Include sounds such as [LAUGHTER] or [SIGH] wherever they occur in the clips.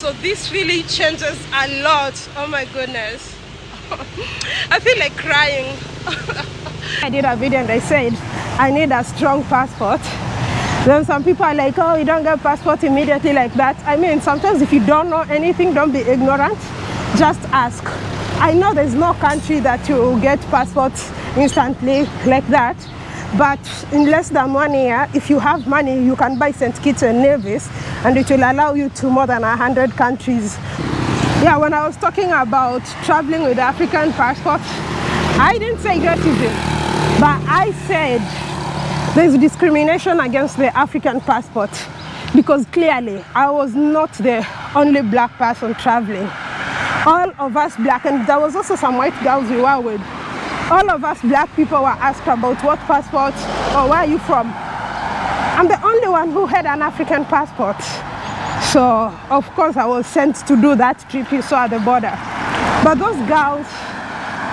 So this really changes a lot. Oh my goodness. [LAUGHS] I feel like crying. [LAUGHS] I did a video and I said I need a strong passport. Then some people are like, oh, you don't get passport immediately like that. I mean, sometimes if you don't know anything, don't be ignorant. Just ask. I know there's no country that you get passports instantly like that. But in less than one year, if you have money, you can buy St. Kitts and Nevis and it will allow you to more than 100 countries. Yeah, when I was talking about traveling with African passport, I didn't say racism, but I said there's discrimination against the African passport because clearly I was not the only black person traveling. All of us black, and there was also some white girls we were with, all of us black people were asked about what passport or where are you from. I'm the only one who had an African passport. So of course I was sent to do that trip you saw at the border. But those girls,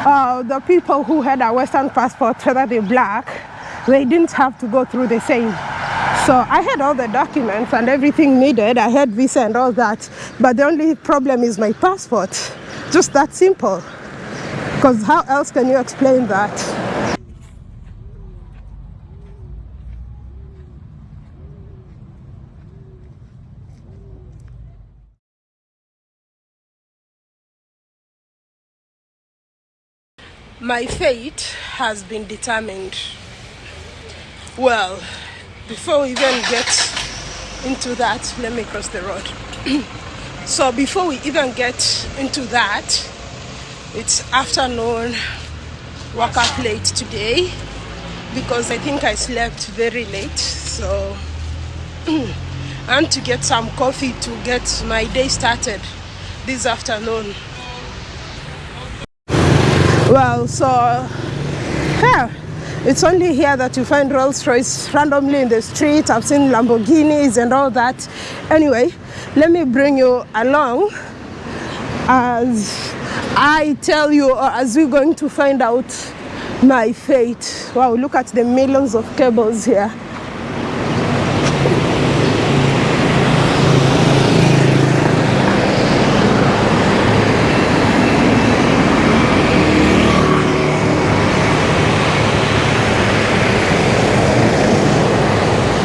uh, the people who had a Western passport, whether they're black, they didn't have to go through the same. So I had all the documents and everything needed. I had visa and all that. But the only problem is my passport. Just that simple. Because how else can you explain that? My fate has been determined. Well, before we even get into that, let me cross the road. [CLEARS THROAT] so before we even get into that, it's afternoon, woke up late today because I think I slept very late. So [CLEARS THROAT] want to get some coffee to get my day started this afternoon. Well, so yeah, it's only here that you find Rolls Royce randomly in the street. I've seen Lamborghinis and all that. Anyway, let me bring you along as I tell you, or as we're going to find out my fate. Wow, look at the millions of cables here.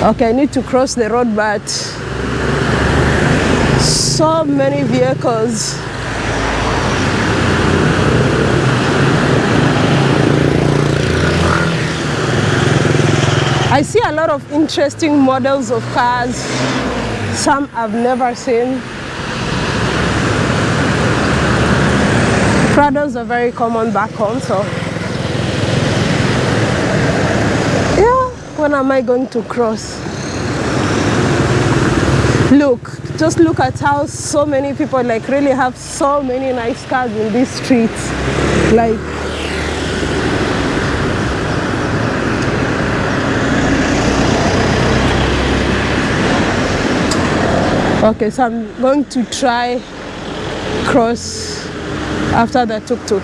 Okay, I need to cross the road, but so many vehicles. I see a lot of interesting models of cars, some I've never seen. Prados are very common back home, so yeah, when am I going to cross? Look, just look at how so many people like really have so many nice cars in these streets. Like Okay, so I'm going to try cross after the tuk-tuk.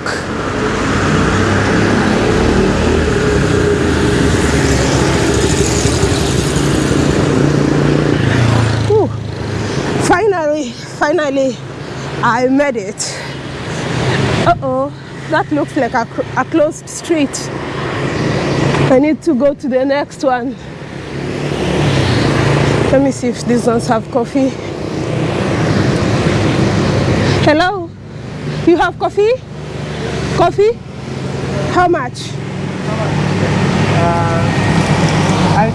Finally, finally, I made it. Uh-oh, that looks like a, a closed street. I need to go to the next one. Let me see if these ones have coffee. Hello? You have coffee? Coffee? How much? How much? Uh, I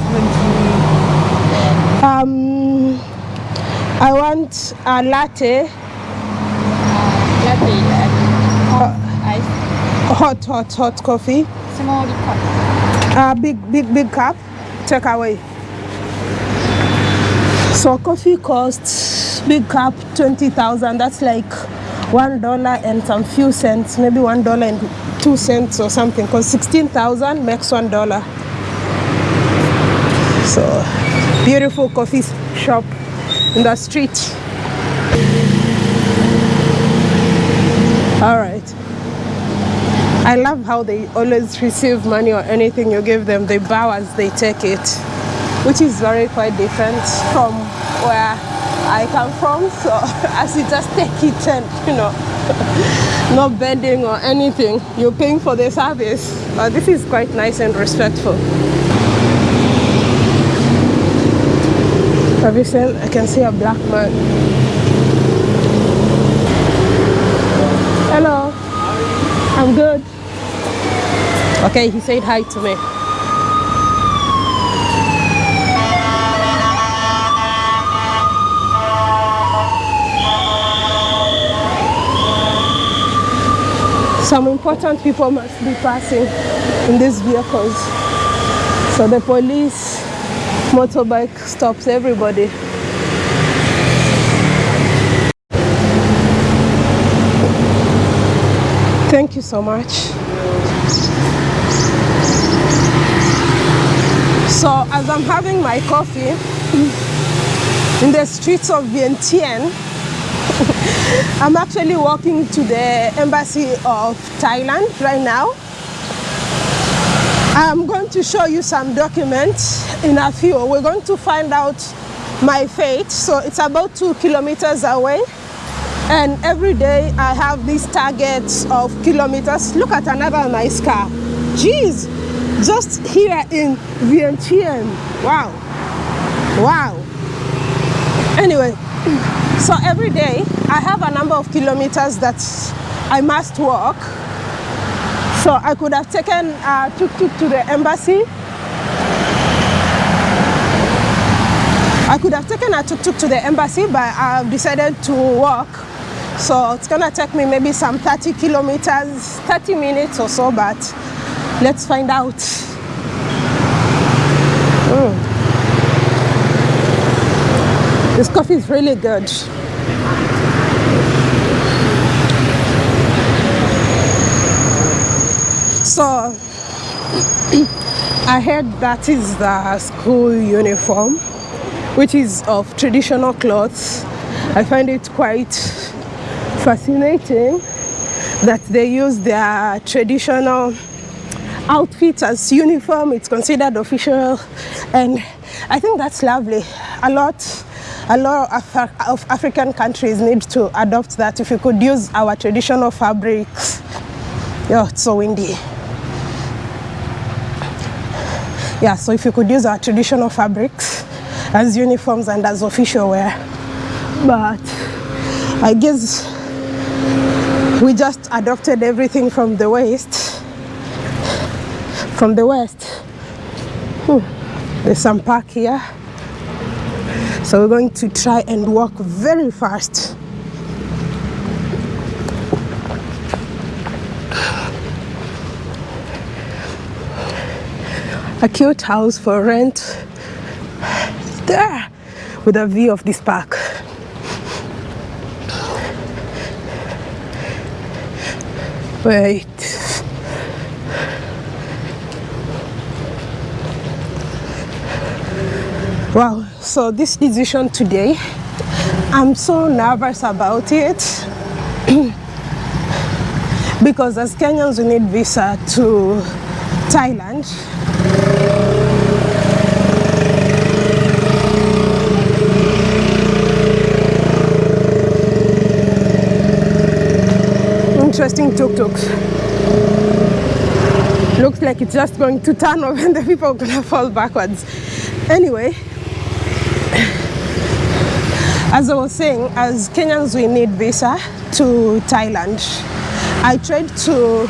20. Um, I want a latte, latte and ice hot, hot, hot coffee. small cup. A big, big, big cup. Take away. So coffee costs big cup twenty thousand. That's like one dollar and some few cents, maybe one dollar and two cents or something. Cause sixteen thousand makes one dollar. So beautiful coffee shop in the street. All right. I love how they always receive money or anything you give them, they bow as they take it, which is very quite different from where I come from. So [LAUGHS] as you just take it and you know, [LAUGHS] not bending or anything, you're paying for the service. Uh, this is quite nice and respectful. Have you seen? I can see a black man. Hello. I'm good. Okay, he said hi to me. Some important people must be passing in these vehicles. So the police motorbike stops everybody. Thank you so much. So as I'm having my coffee in the streets of Vientiane, [LAUGHS] I'm actually walking to the embassy of Thailand right now. I'm going to show you some documents in a few. We're going to find out my fate. So it's about two kilometers away. And every day I have these targets of kilometers. Look at another nice car. Jeez, just here in Vientiane. Wow. Wow. Anyway, so every day I have a number of kilometers that I must walk so I could have taken uh, a tuk-tuk to the embassy. I could have taken a tuk-tuk to the embassy, but I've decided to walk. So it's gonna take me maybe some 30 kilometers, 30 minutes or so, but let's find out. This coffee is really good. So [CLEARS THROAT] I heard that is the school uniform, which is of traditional clothes. I find it quite fascinating that they use their traditional outfit as uniform. It's considered official, and I think that's lovely. A lot a lot of, of African countries need to adopt that. If you could use our traditional fabrics, yeah, it's so windy. Yeah, so if you could use our traditional fabrics as uniforms and as official wear. But I guess we just adopted everything from the West. From the West. Hmm. There's some park here. So we're going to try and walk very fast. a cute house for rent there with a view of this park. Wait. Wow, so this decision today, I'm so nervous about it [CLEARS THROAT] because as Kenyans we need visa to Thailand interesting tuk-tuks. Looks like it's just going to turn [LAUGHS] over and the people are gonna fall backwards. Anyway, as I was saying, as Kenyans we need visa to Thailand. I tried to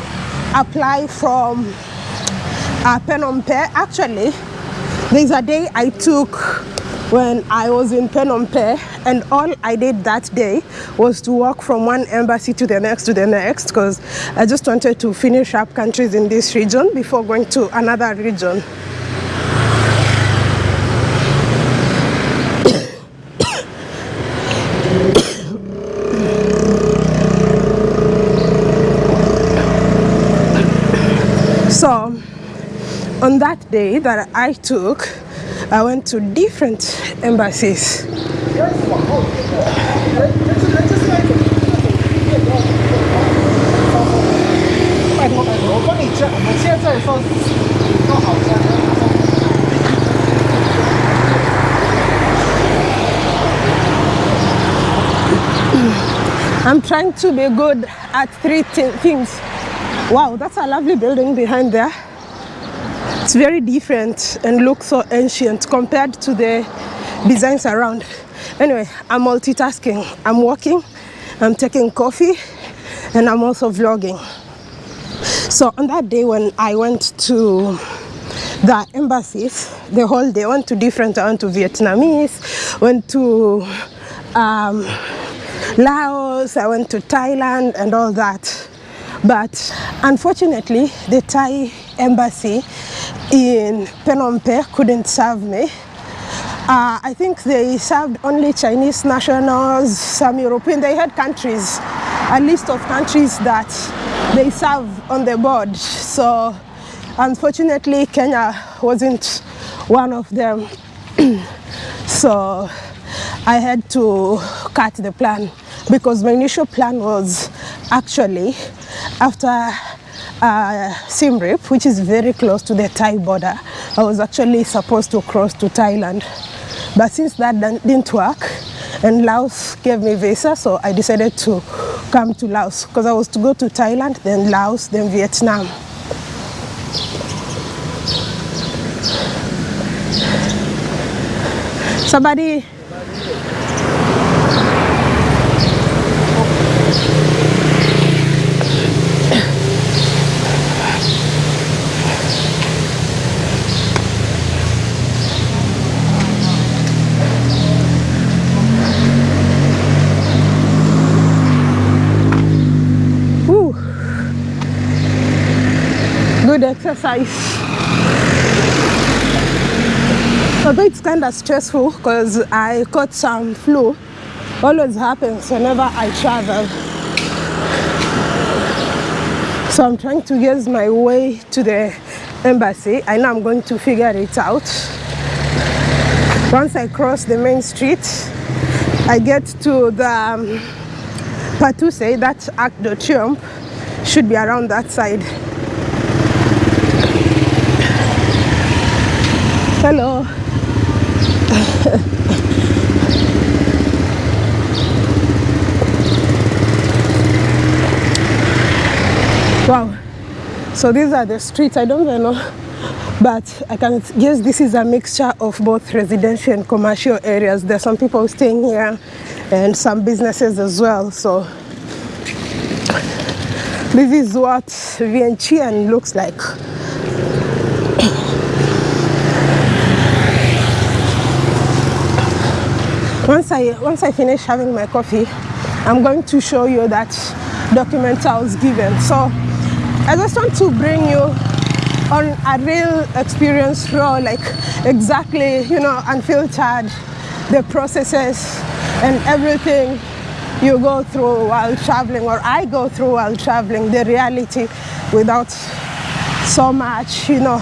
apply from uh, Phnom Penh. Actually, there's a day I took when I was in Phnom Penh and all I did that day was to walk from one embassy to the next to the next because I just wanted to finish up countries in this region before going to another region. So on that day that I took I went to different embassies. I'm trying to be good at three things. Wow, that's a lovely building behind there. It's very different and looks so ancient compared to the designs around. Anyway, I'm multitasking. I'm walking, I'm taking coffee, and I'm also vlogging. So on that day when I went to the embassies, the whole day, went to different, I went to Vietnamese, went to um, Laos, I went to Thailand and all that. But unfortunately, the Thai embassy in Phnom Penh couldn't serve me. Uh, I think they served only Chinese nationals, some European. They had countries, a list of countries that they serve on the board. So, unfortunately, Kenya wasn't one of them. [CLEARS THROAT] so, I had to cut the plan because my initial plan was actually after uh, Siem which is very close to the Thai border. I was actually supposed to cross to Thailand. But since that didn't work and Laos gave me visa, so I decided to come to Laos because I was to go to Thailand, then Laos, then Vietnam. Somebody Woo. Good exercise. Although it's kind of stressful because I caught some flu, always happens whenever I travel. So I'm trying to get my way to the embassy. I know I'm going to figure it out. Once I cross the main street, I get to the um, Patuxai, that Arc de Triomphe, should be around that side. Hello. wow. So these are the streets. I don't even know, but I can guess this is a mixture of both residential and commercial areas. There's some people staying here and some businesses as well. So this is what Vientiane looks like. Once I once I finish having my coffee, I'm going to show you that document I was given. So I just want to bring you on a real experience raw, like exactly, you know, unfiltered, the processes and everything you go through while traveling, or I go through while traveling, the reality without so much, you know,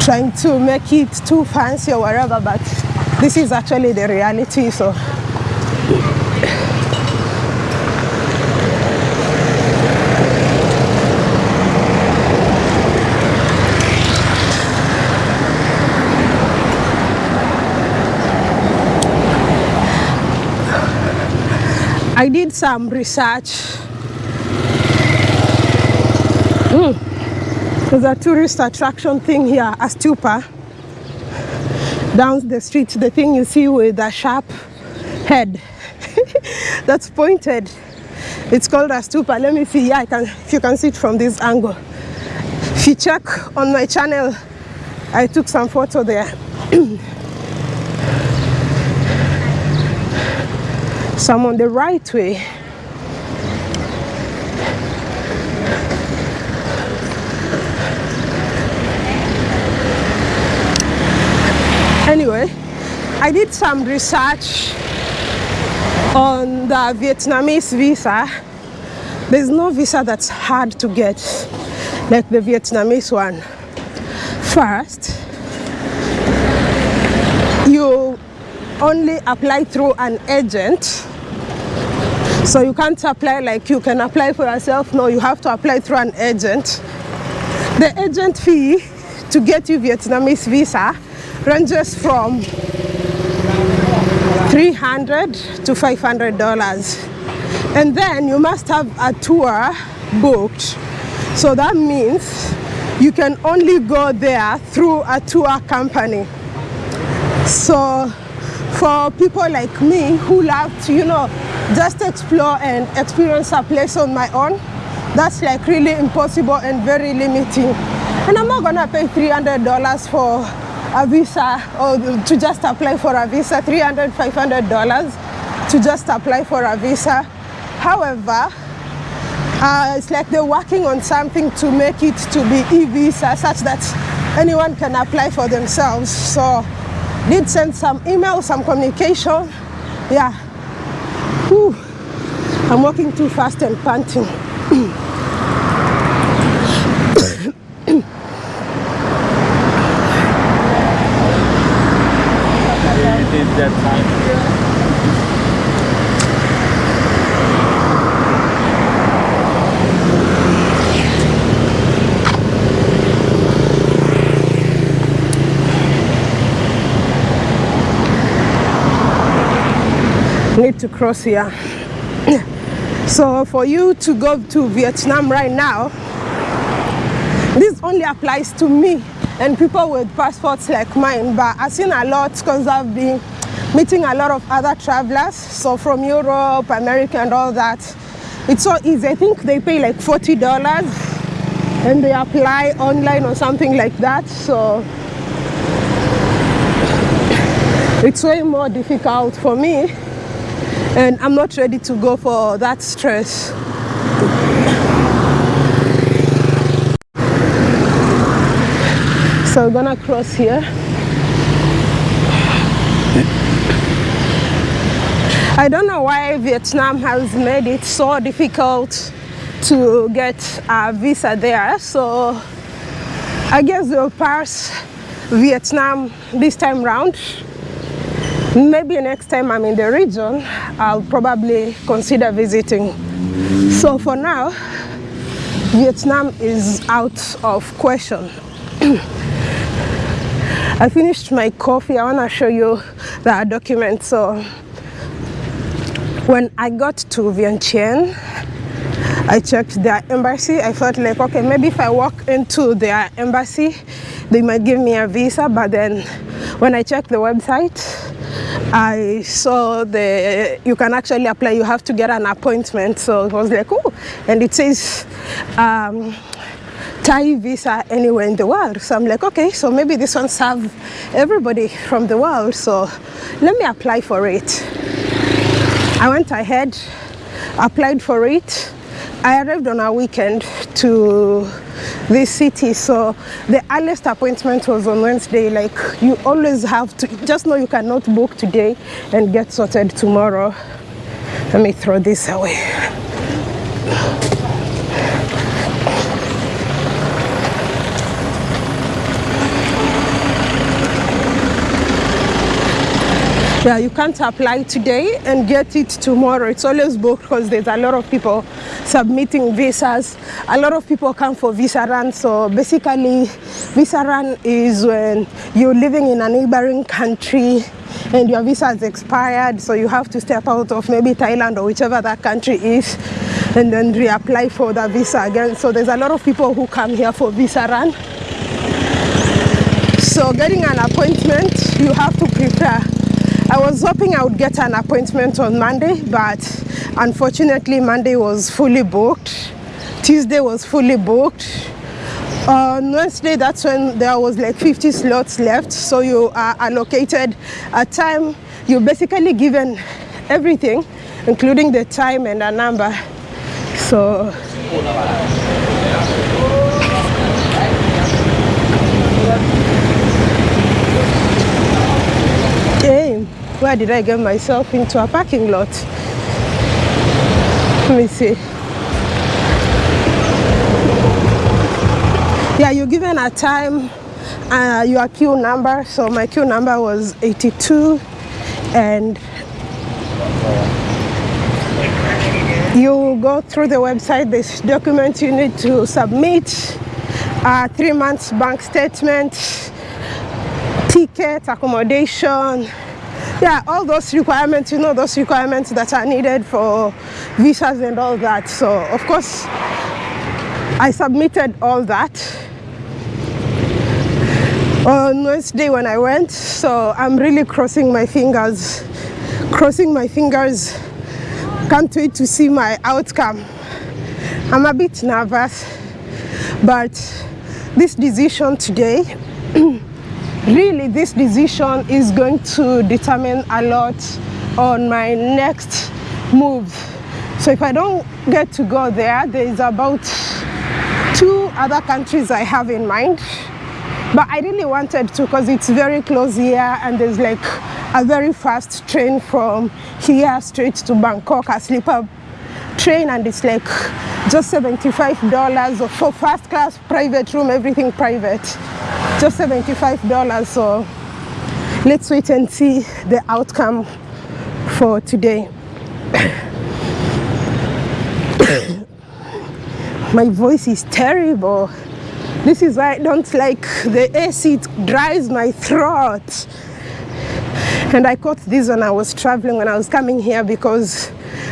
trying to make it too fancy or whatever, but this is actually the reality. So I did some research. Mm. There's a tourist attraction thing here, a stupa. Down the street, the thing you see with a sharp head [LAUGHS] that's pointed. It's called a stupa. Let me see. Yeah, I can. If you can see it from this angle. If you check on my channel, I took some photo there. [CLEARS THROAT] So I'm on the right way. Anyway, I did some research on the Vietnamese visa. There's no visa that's hard to get like the Vietnamese one. First, you only apply through an agent. So you can't apply like you can apply for yourself. No, you have to apply through an agent. The agent fee to get you Vietnamese visa ranges from 300 to 500 dollars. And then you must have a tour booked. So that means you can only go there through a tour company. So for people like me who love to you know just explore and experience a place on my own that's like really impossible and very limiting. And i'm not gonna pay 300 dollars for a visa or to just apply for a visa 300 500 dollars to just apply for a visa. However uh, it's like they're working on something to make it to be e-visa such that anyone can apply for themselves. So did send some email some communication. Yeah. Whew. i'm walking too fast and panting [CLEARS THROAT] It is that time. Need to cross here. So for you to go to vietnam right now this only applies to me. And people with passports like mine but i've seen a lot because i've been meeting a lot of other travelers. So from europe america and all that it's so easy. I think they pay like 40 dollars and they apply online or something like that. So it's way more difficult for me and I'm not ready to go for that stress. So we're gonna cross here. I don't know why Vietnam has made it so difficult to get a visa there. So I guess we'll pass Vietnam this time round. Maybe next time I'm in the region, I'll probably consider visiting. So for now, Vietnam is out of question. [CLEARS THROAT] I finished my coffee. I want to show you the document. So when I got to Vientiane, I checked their embassy. I felt like, okay, maybe if I walk into their embassy, they might give me a visa. But then when I checked the website, I saw the you can actually apply. You have to get an appointment. So it was like, oh, and it says um, Thai visa anywhere in the world. So I'm like, okay, so maybe this one serve everybody from the world. So let me apply for it. I went ahead, applied for it. I arrived on a weekend to this city so the earliest appointment was on wednesday. Like you always have to just know you cannot book today and get sorted tomorrow. Let me throw this away yeah you can't apply today and get it tomorrow. It's always booked because there's a lot of people submitting visas. A lot of people come for visa run. So basically visa run is when you're living in a neighboring country and your visa has expired. So you have to step out of maybe thailand or whichever that country is and then reapply for the visa again. So there's a lot of people who come here for visa run. So getting an appointment you have to prepare was hoping I would get an appointment on Monday, but unfortunately Monday was fully booked. Tuesday was fully booked. On Wednesday, that's when there was like 50 slots left. So you are allocated a time. You're basically given everything, including the time and a number. So Damn, where did I get myself into a parking lot? Let me see. Yeah, you're given a time, uh, your queue number. So my queue number was 82 and you go through the website, this document you need to submit, uh, three months bank statement, ticket, accommodation, yeah, all those requirements, you know, those requirements that are needed for visas and all that. So, of course, I submitted all that on Wednesday when I went. So, I'm really crossing my fingers, crossing my fingers. Can't wait to see my outcome. I'm a bit nervous, but this decision today [CLEARS THROAT] really this decision is going to determine a lot on my next move. So if i don't get to go there there is about two other countries i have in mind. But i really wanted to because it's very close here and there's like a very fast train from here straight to bangkok a sleeper train and it's like just $75 for first class private room everything private just $75 so let's wait and see the outcome for today. [COUGHS] My voice is terrible. This is why I don't like the AC it dries my throat. And I caught this when I was traveling when I was coming here because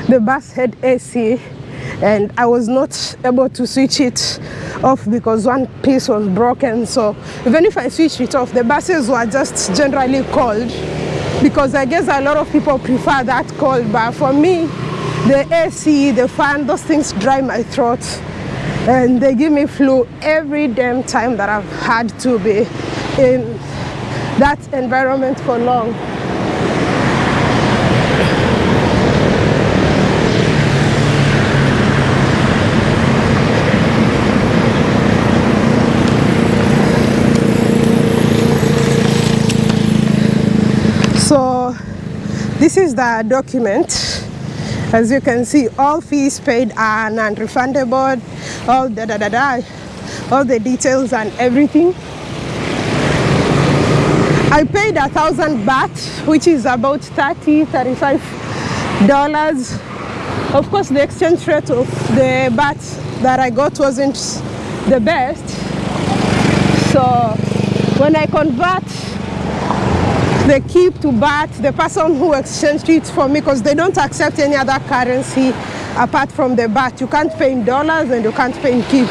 the bus had AC and I was not able to switch it off because one piece was broken. So even if I switched it off the buses were just generally cold because I guess a lot of people prefer that cold. But for me the AC the fan those things dry my throat and they give me flu every damn time that I've had to be in that environment for long so this is the document. As you can see all fees paid are non-refundable. All da da da da. All the details and everything. I paid a thousand baht which is about 30 35 dollars. Of course the exchange rate of the baht that i got wasn't the best. So when i convert the kip to baht the person who exchanged it for me because they don't accept any other currency apart from the baht you can't pay in dollars and you can't pay in kip.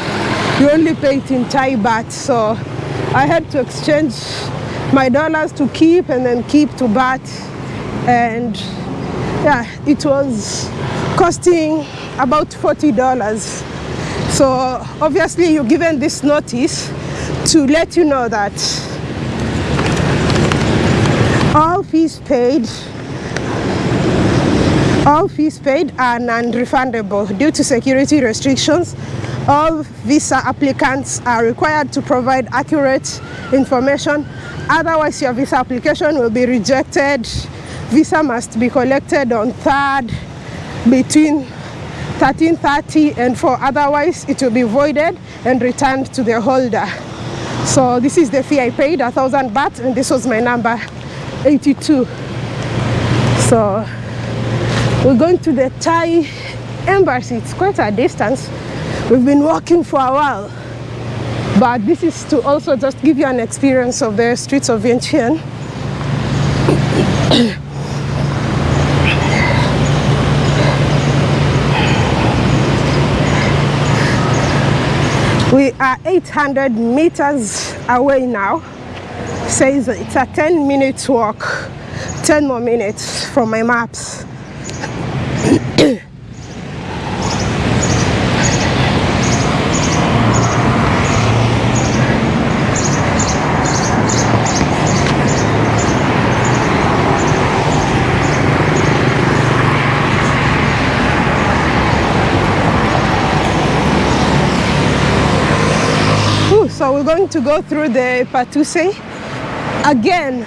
You only pay it in thai baht. So i had to exchange my dollars to kip and then kip to baht and yeah it was costing about 40 dollars. So obviously you're given this notice to let you know that all fees paid all fees paid are non-refundable due to security restrictions. All visa applicants are required to provide accurate information. Otherwise your visa application will be rejected. Visa must be collected on 3rd between 1330 and 4 otherwise it will be voided and returned to the holder. So this is the fee i paid a thousand baht and this was my number 82 so we're going to the Thai embassy. It's quite a distance. We've been walking for a while but this is to also just give you an experience of the streets of Vientiane. We are 800 meters away now says it's a 10 minutes walk 10 more minutes from my maps. So we're going to go through the Patuxai again.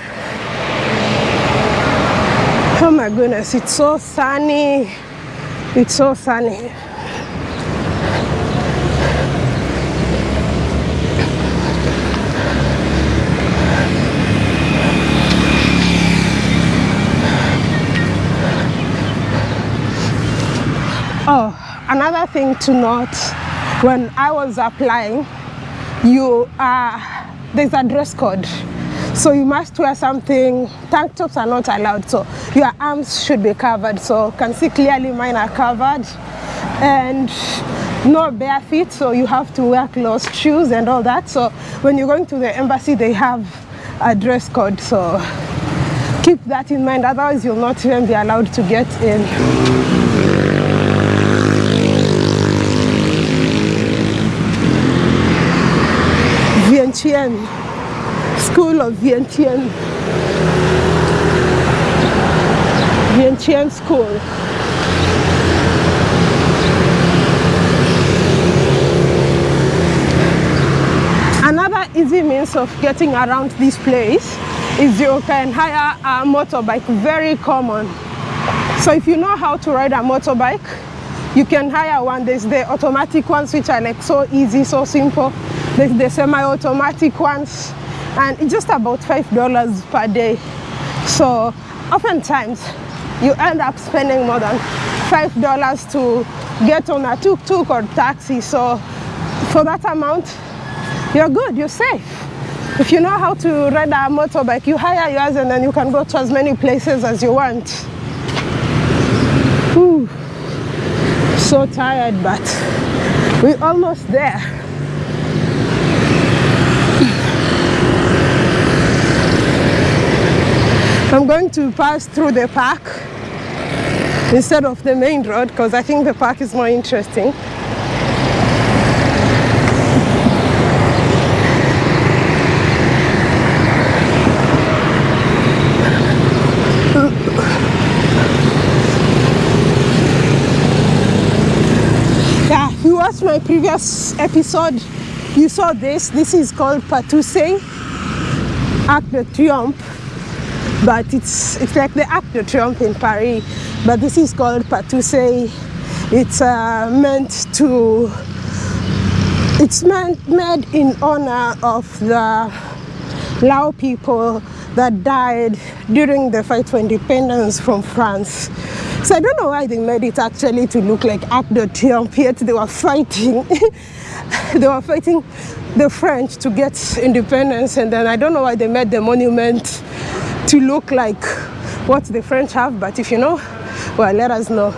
Oh my goodness it's so sunny. It's so sunny. Oh another thing to note when i was applying you uh, there's a dress code So you must wear something. Tank tops are not allowed, so your arms should be covered. So you can see clearly mine are covered, and no bare feet. So you have to wear closed shoes and all that. So when you're going to the embassy, they have a dress code. So keep that in mind. Otherwise, you'll not even be allowed to get in. Vientiane, of Vientiane. Vientiane School. Another easy means of getting around this place is you can hire a motorbike, very common. So if you know how to ride a motorbike, you can hire one. There's the automatic ones which are like so easy, so simple. There's the semi-automatic ones and it's just about five dollars per day. So oftentimes you end up spending more than five dollars to get on a tuk-tuk or taxi. So for that amount, you're good, you're safe. If you know how to ride a motorbike, you hire yours and then you can go to as many places as you want. Whew. So tired, but we're almost there. I'm going to pass through the park instead of the main road because I think the park is more interesting. Yeah, you watched my previous episode, you saw this. This is called Patuxai Arc de Triomphe, but it's it's like the Arc de Triomphe in Paris, but this is called Patuxai. It's uh, meant to. It's meant made in honor of the Lao people that died during the fight for independence from France. So I don't know why they made it actually to look like Arc de Triomphe, yet they were fighting. [LAUGHS] they were fighting the French to get independence, and then I don't know why they made the monument to look like what the French have, but if you know, well, let us know.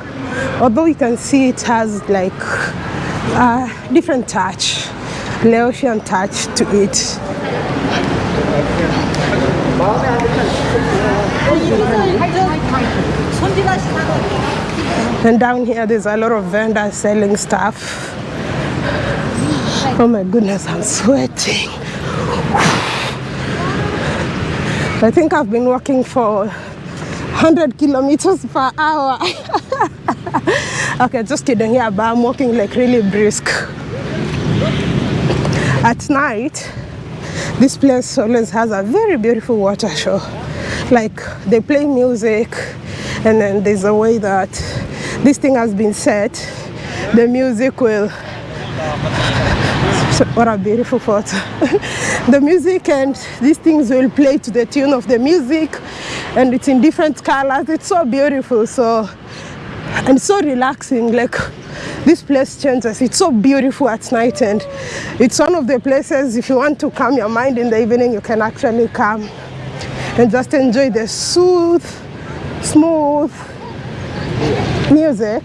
Although you can see it has like a different touch, Laotian touch to it. And down here, there's a lot of vendors selling stuff. Oh my goodness, I'm sweating. I think I've been walking for 100 kilometers per hour. [LAUGHS] okay, just kidding. Yeah, but I'm walking like really brisk. At night, this place always has a very beautiful water show. Like they play music, and then there's a way that this thing has been set. The music will. [LAUGHS] What a beautiful photo. [LAUGHS] the music and these things will play to the tune of the music, and it's in different colors. It's so beautiful. So and so relaxing. Like this place changes. It's so beautiful at night, and it's one of the places if you want to calm your mind in the evening, you can actually come and just enjoy the soothe, smooth music.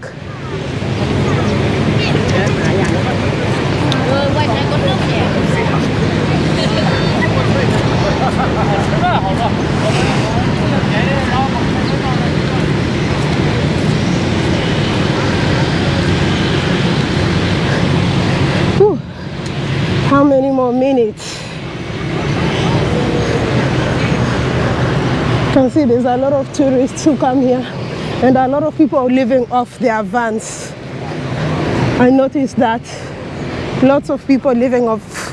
Whew. How many more minutes? You there's a lot of tourists who come here and a lot of people are living off their vans. I noticed that lots of people living off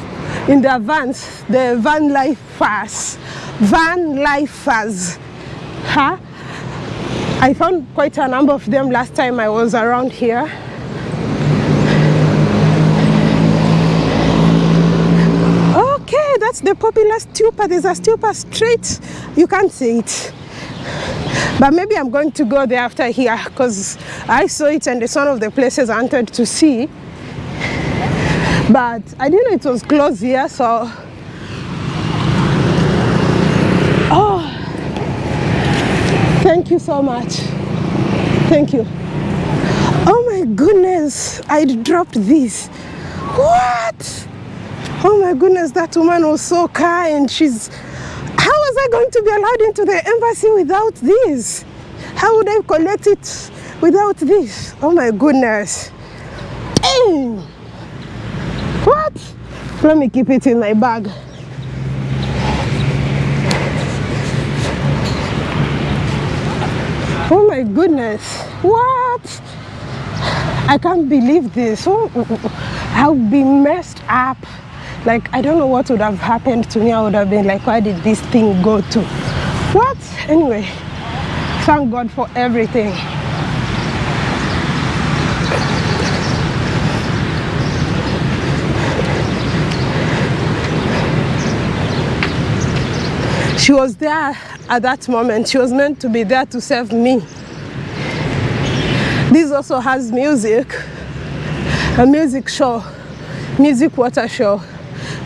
in their vans, the van lifers, van lifers. Huh? I found quite a number of them last time I was around here. Okay, that's the popular stupa. There's a stupa straight. You can't see it. But maybe I'm going to go there after here because I saw it and it's one of the places I wanted to see. But I didn't know it was closed here, so Oh, thank you so much. Thank you. Oh my goodness, I dropped this. What? Oh my goodness, that woman was so kind. She's. How was I going to be allowed into the embassy without this? How would I collect it without this? Oh my goodness. Dang. What? Let me keep it in my bag. Oh my goodness. What? I can't believe this. Oh, oh, oh, oh. I've been messed up. Like, I don't know what would have happened to me. I would have been like, where did this thing go to? What? Anyway, thank God for everything. She was there at that moment. She was meant to be there to serve me. This also has music, a music show, music water show.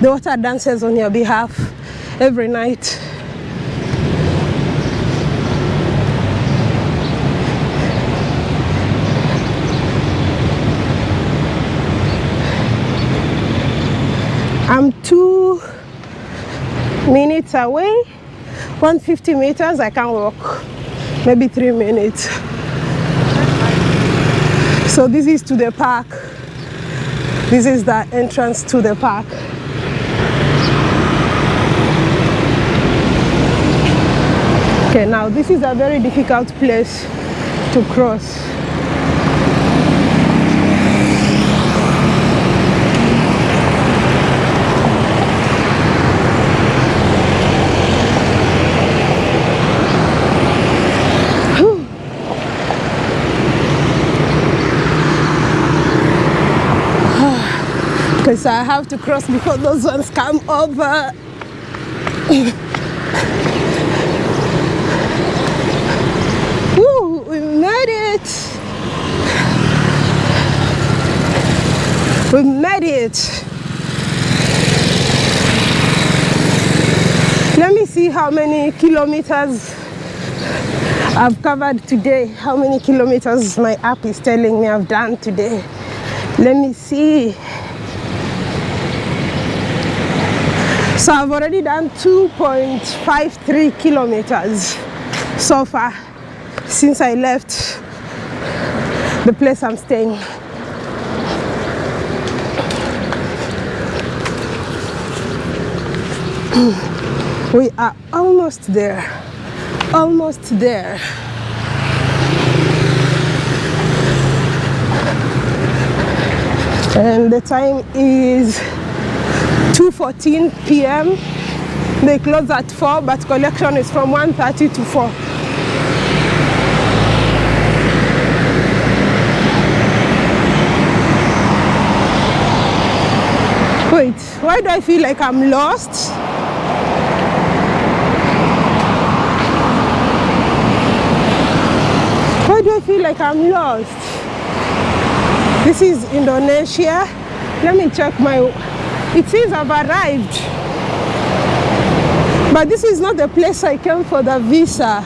The water dances on your behalf every night. I'm two minutes away, 150 meters, I can walk, maybe three minutes. So this is to the park. This is the entrance to the park. Okay, now this is a very difficult place to cross. [SIGHS] Because I have to cross before those ones come over. [LAUGHS] Woo, we made it. We made it. Let me see how many kilometers I've covered today. How many kilometers my app is telling me I've done today. Let me see. So I've already done 2.53 kilometers so far since I left the place I'm staying. We are almost there, almost there. And the time is 2.14 p.m. They close at 4, but collection is from 1.30 to 4. Wait, why do I feel like I'm lost? Why do I feel like I'm lost? This is Indonesia. Let me check my it says I've arrived. But this is not the place I came for the visa.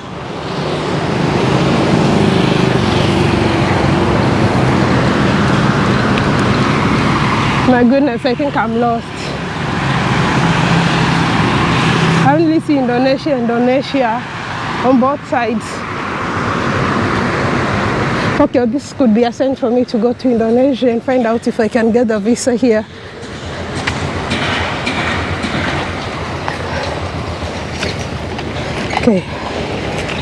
My goodness, I think I'm lost. I only see Indonesia, Indonesia on both sides. Okay, this could be a sign for me to go to Indonesia and find out if I can get the visa here. Okay,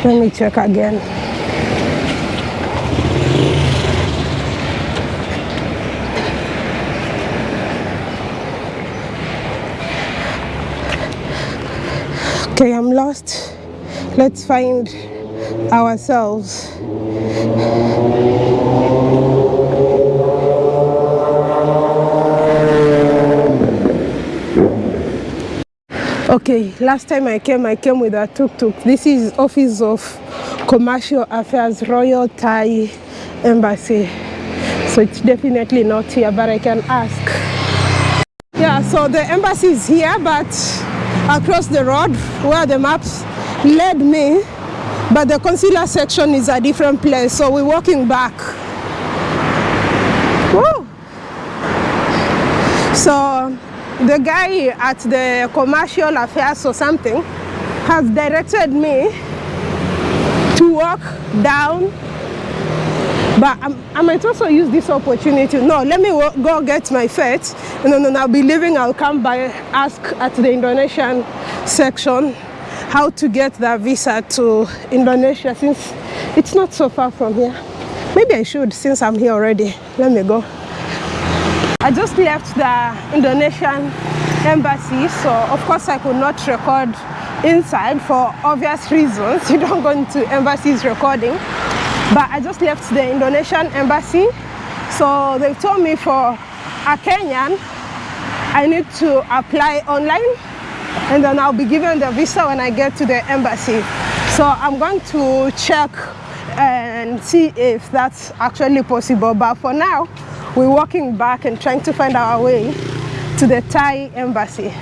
let me check again. Okay, I'm lost. Let's find ourselves. Okay, last time I came, I came with a tuk-tuk. This is Office of Commercial Affairs, Royal Thai Embassy. So it's definitely not here, but I can ask. Yeah, so the embassy is here, but across the road where the maps led me, but the consular section is a different place, so we're walking back. Woo! So the guy at the commercial affairs or something has directed me to walk down. But I'm, i might also use this opportunity. No let me go get my fate and then i'll be leaving. I'll come by ask at the indonesian section how to get that visa to indonesia since it's not so far from here. Maybe i should since i'm here already. Let me go. I just left the Indonesian embassy, so of course I could not record inside for obvious reasons. [LAUGHS] You don't go into embassies recording. But I just left the Indonesian embassy, so they told me for a Kenyan, I need to apply online and then I'll be given the visa when I get to the embassy. So I'm going to check and see if that's actually possible. But for now, we're walking back and trying to find our way to the Thai embassy.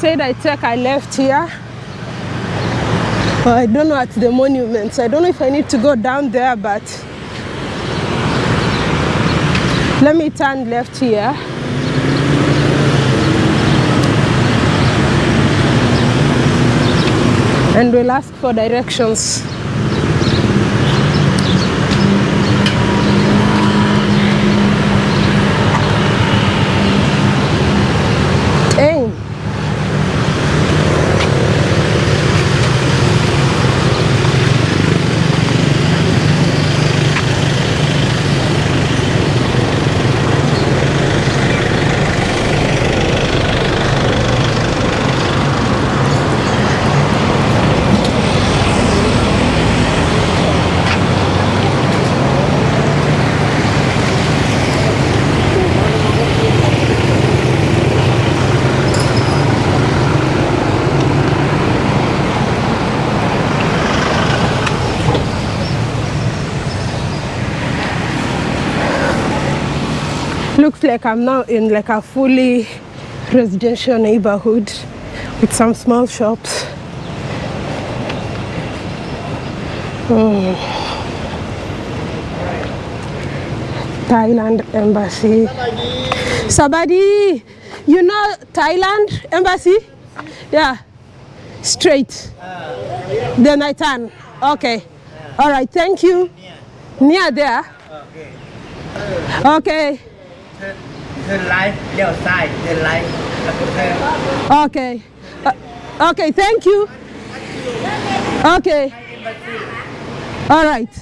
Said I take I left here. I don't know at the monuments. I don't know if I need to go down there, but let me turn left here. And we'll ask for directions. Hey. Looks like I'm now in like a fully residential neighborhood with some small shops. Hmm. Thailand embassy. Sabadi, you know Thailand embassy? Yeah, straight. Then I turn. Okay. All right. Thank you. Near there. Okay turn right, left side, turn right. Okay. Uh, okay, thank you. Okay. All right.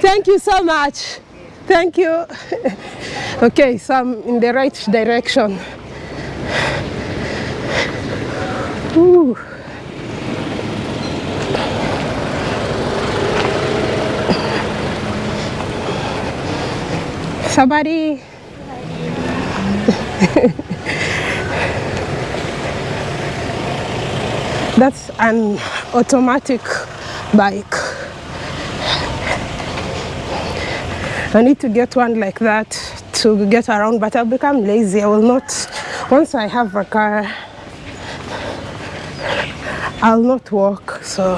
Thank you so much. Thank you. [LAUGHS] okay, so I'm in the right direction. Ooh. Somebody [LAUGHS] That's an automatic bike. I need to get one like that to get around, but I'll become lazy. I will not, once I have a car, I'll not walk. So,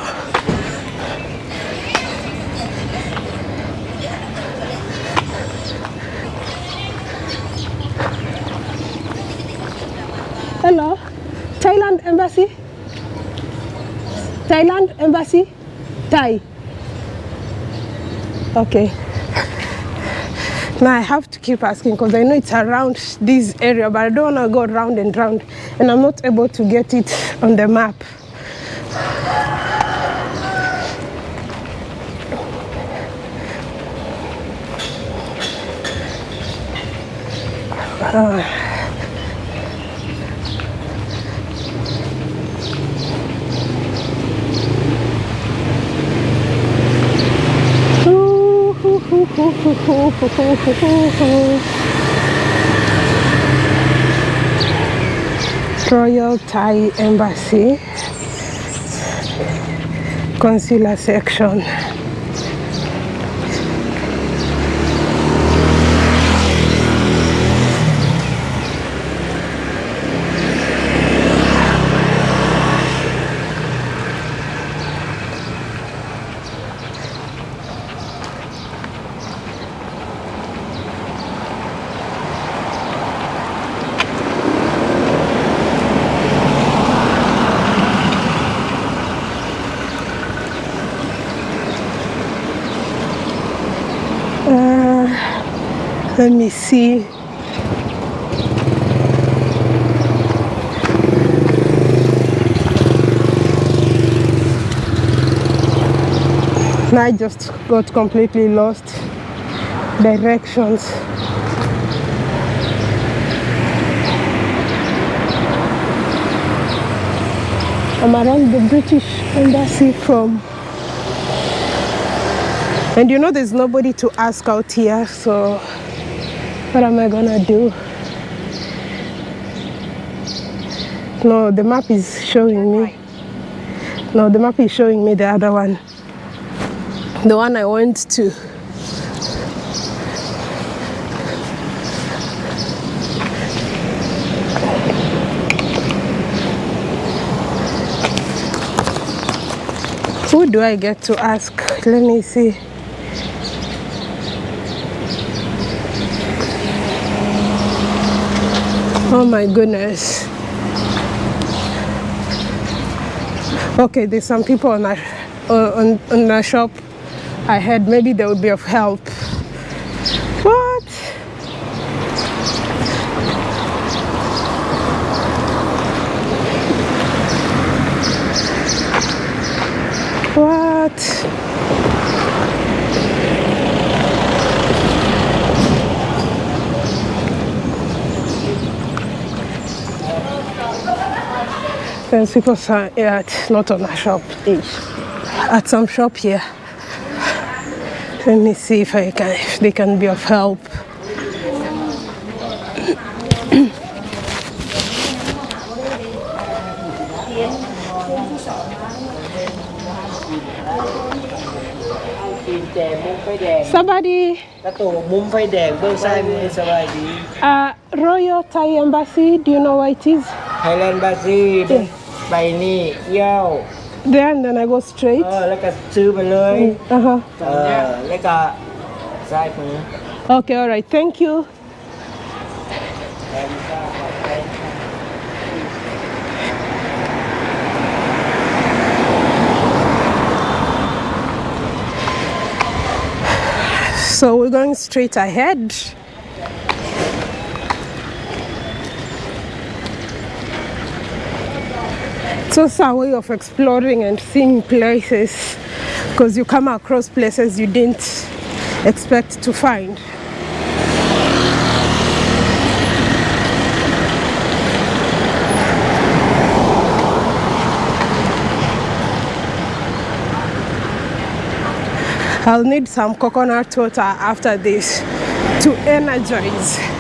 hello, Thailand embassy. Thailand embassy? Thai. Okay. Now I have to keep asking because I know it's around this area, but I don't want to go round and round, and I'm not able to get it on the map. Ah. Royal Thai Embassy Consular section. Let me see. I just got completely lost directions. I'm around the British Embassy from and you know there's nobody to ask out here so what am I gonna do? No, the map is showing me. No, the map is showing me the other one. The one I went to. Who do I get to ask? Let me see. Oh my goodness. Okay, there's some people on a, uh, on, on a shop ahead. Maybe they would be of help. What? What? There's people sign, yeah, it's not on a shop. It's at some shop here. Let me see if I can, if they can be of help. Somebody. Uh, Royal Thai Embassy, do you know where it is? Thailand Embassy. Yeah. ไปนี่เยี่ยว There and then I go straight. เออแล้วก็ซื้อไปเลย Uh huh. เออแล้วก็ซ้ายมือ Okay, all right. Thank you. So we're going straight ahead. It's also a way of exploring and seeing places because you come across places you didn't expect to find. I'll need some coconut water after this to energize.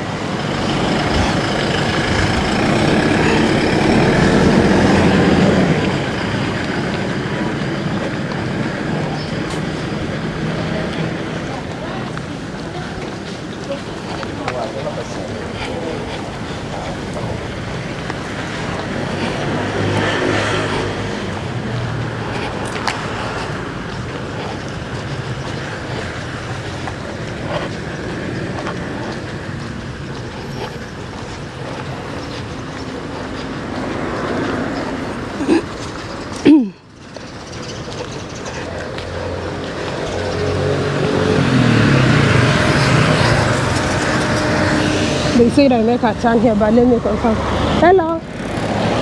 They said I make a turn here, but let me confirm. Hello.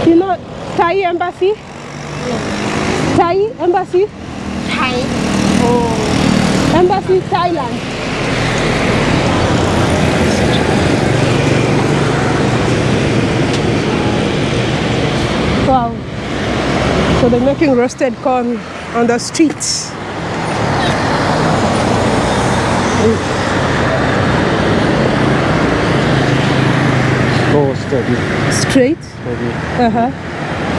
You know Thai embassy? Thai embassy? Thai. Oh. Embassy Thailand. Wow. So they're making roasted corn on the streets. Mm. Steady, Straight. steady. Uh-huh.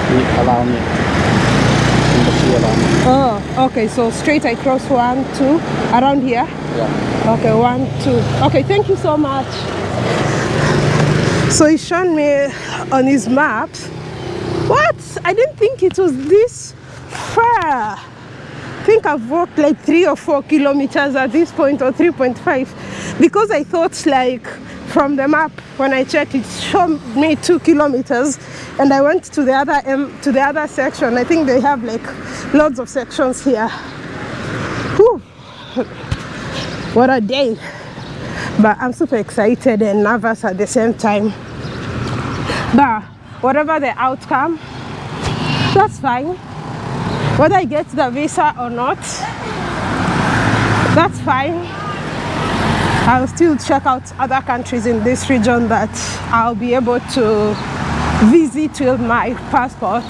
He allow me. And the she allow me. Oh, okay. So straight I cross one, two, around here. Yeah. Okay, one, two. Okay, thank you so much. So he's shown me on his map. What? I didn't think it was this far. I think I've walked like three or four kilometers at this point, or 3.5, because I thought like from the map when I checked it showed me two kilometers, and I went to the other um, to the other section. I think they have like lots of sections here. Whew. What a day! But I'm super excited and nervous at the same time. But whatever the outcome, that's fine. Whether I get the visa or not, that's fine. I'll still check out other countries in this region that I'll be able to visit with my passport.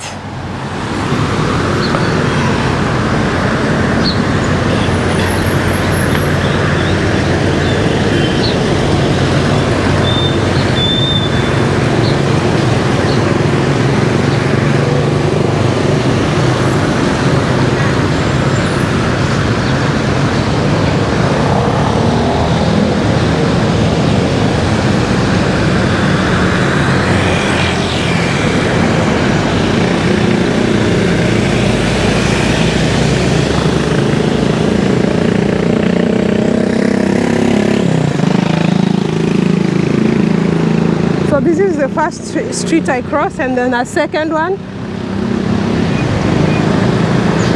So this is the first street I cross and then a second one.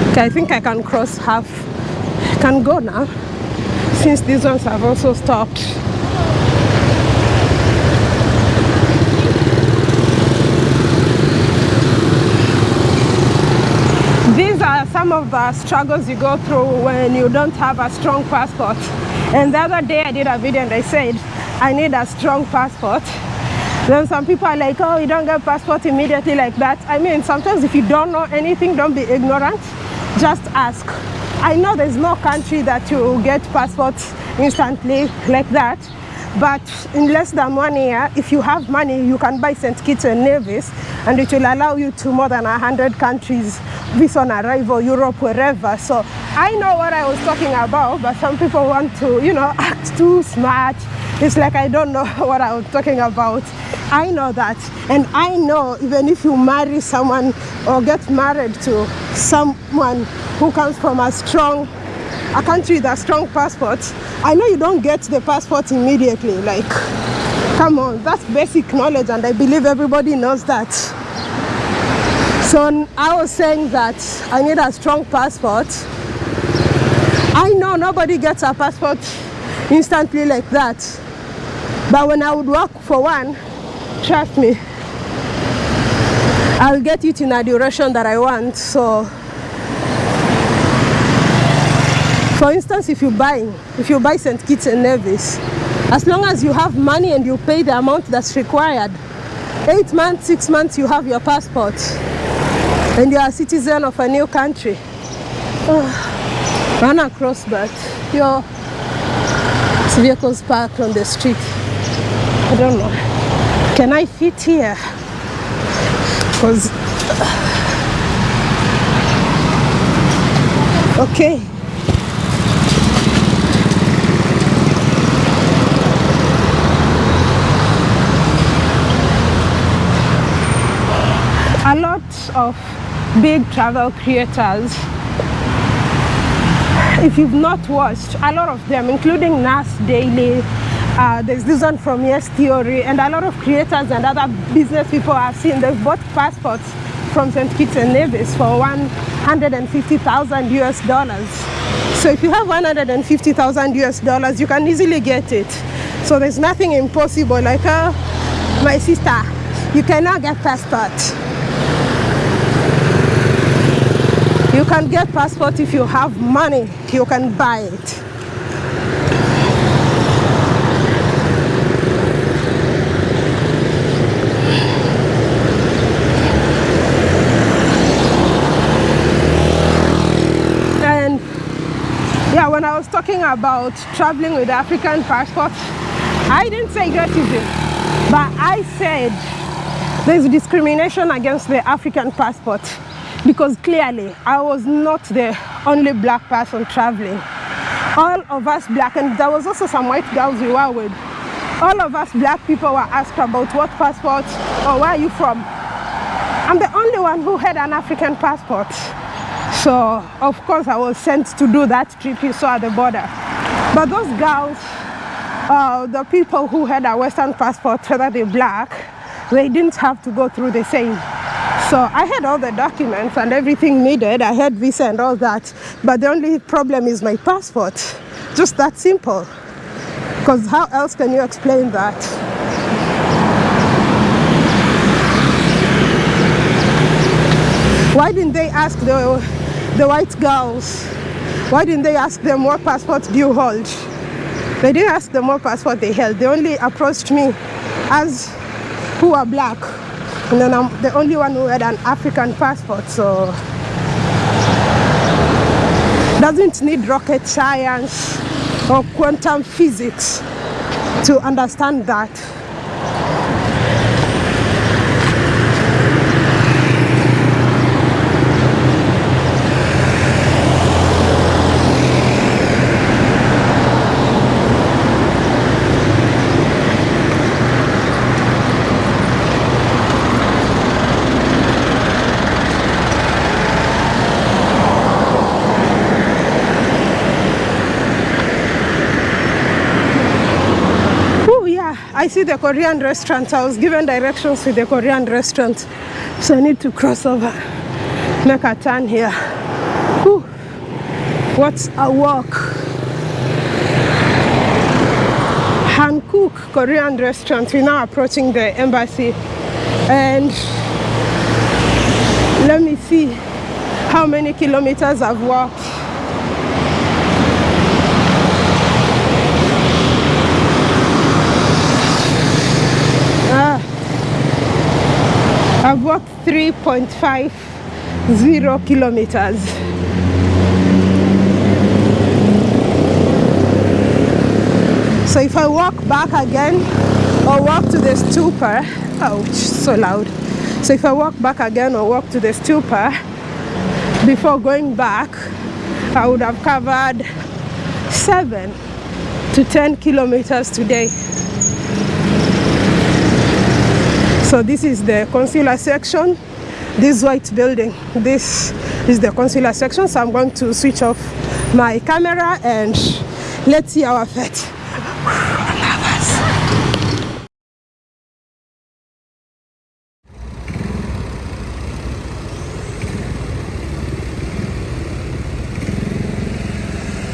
Okay, I think I can cross half. Can go now since these ones have also stopped. These are some of the struggles you go through when you don't have a strong passport. And the other day I did a video and I said, I need a strong passport. Then some people are like, oh, you don't get passport immediately like that. I mean, sometimes if you don't know anything, don't be ignorant. Just ask. I know there's no country that you get passports instantly like that. But in less than one year, if you have money, you can buy St. Kitts and Nevis, and it will allow you to more than 100 countries, visa on arrival, Europe, wherever. So I know what I was talking about, but some people want to, you know, [LAUGHS] act too smart. It's like I don't know [LAUGHS] what I was talking about. I know that. And I know even if you marry someone or get married to someone who comes from a strong a country with a strong passport, I know you don't get the passport immediately. Like, come on, that's basic knowledge, and I believe everybody knows that. So I was saying that I need a strong passport. I know nobody gets a passport instantly like that, but when I would work for one, trust me, I'll get it in a duration that I want. So For instance, if you buy, if you buy St. Kitts and Nevis, as long as you have money and you pay the amount that's required, eight months, six months, you have your passport, and you are a citizen of a new country. Run across, but your vehicles parked on the street. I don't know. Can I fit here? Because uh, okay. a lot of big travel creators if you've not watched a lot of them including nas daily uh, there's this one from yes theory and a lot of creators and other business people i've seen they've bought passports from st kitts and nevis for 150000 us dollars so if you have 150000 us dollars you can easily get it so there's nothing impossible like uh, my sister you cannot get passport You can get passport if you have money. You can buy it. And yeah, when I was talking about traveling with African passport, I didn't say easy. But I said there's discrimination against the African passport because clearly I was not the only black person traveling. All of us black, and there was also some white girls we were with. All of us black people were asked about what passport or where are you from. I'm the only one who had an African passport. So of course I was sent to do that trip you saw at the border. But those girls, uh, the people who had a Western passport, whether they're black, they didn't have to go through the same. So I had all the documents and everything needed. I had visa and all that. But the only problem is my passport. Just that simple. Because how else can you explain that? Why didn't they ask the, the white girls? Why didn't they ask them what passport do you hold? They didn't ask them what passport they held. They only approached me as who are black. And then I'm the only one who had an African passport, so doesn't need rocket science or quantum physics to understand that. Oh yeah, I see the Korean restaurant. I was given directions to the Korean restaurant. So I need to cross over, make a turn here. Whew. What's a walk? Hankook Korean restaurant. We're now approaching the embassy. And let me see how many kilometers I've walked. Ah, I've walked 3.50 kilometers. So if I walk back again or walk to the stupa, ouch, so loud. So if I walk back again or walk to the stupa, before going back, I would have covered seven to 10 kilometers today. So this is the consular section, this white building. This is the consular section. So I'm going to switch off my camera and let's see our fete.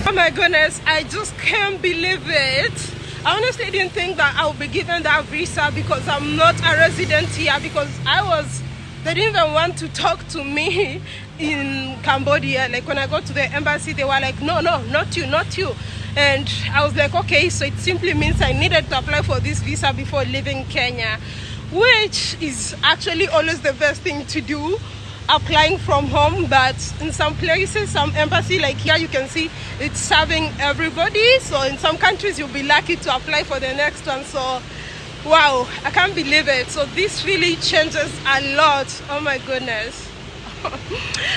Oh my goodness, I just can't believe it. I honestly didn't think that I would be given that visa because I'm not a resident here because I was they didn't even want to talk to me [LAUGHS] in Cambodia. Like when I got to the embassy, they were like, no, no, not you, not you. And I was like, okay, so it simply means I needed to apply for this visa before leaving Kenya, which is actually always the best thing to do applying from home but in some places some embassy like here you can see it's serving everybody. So in some countries you'll be lucky to apply for the next one. So wow i can't believe it. So this really changes a lot. Oh my goodness. [LAUGHS]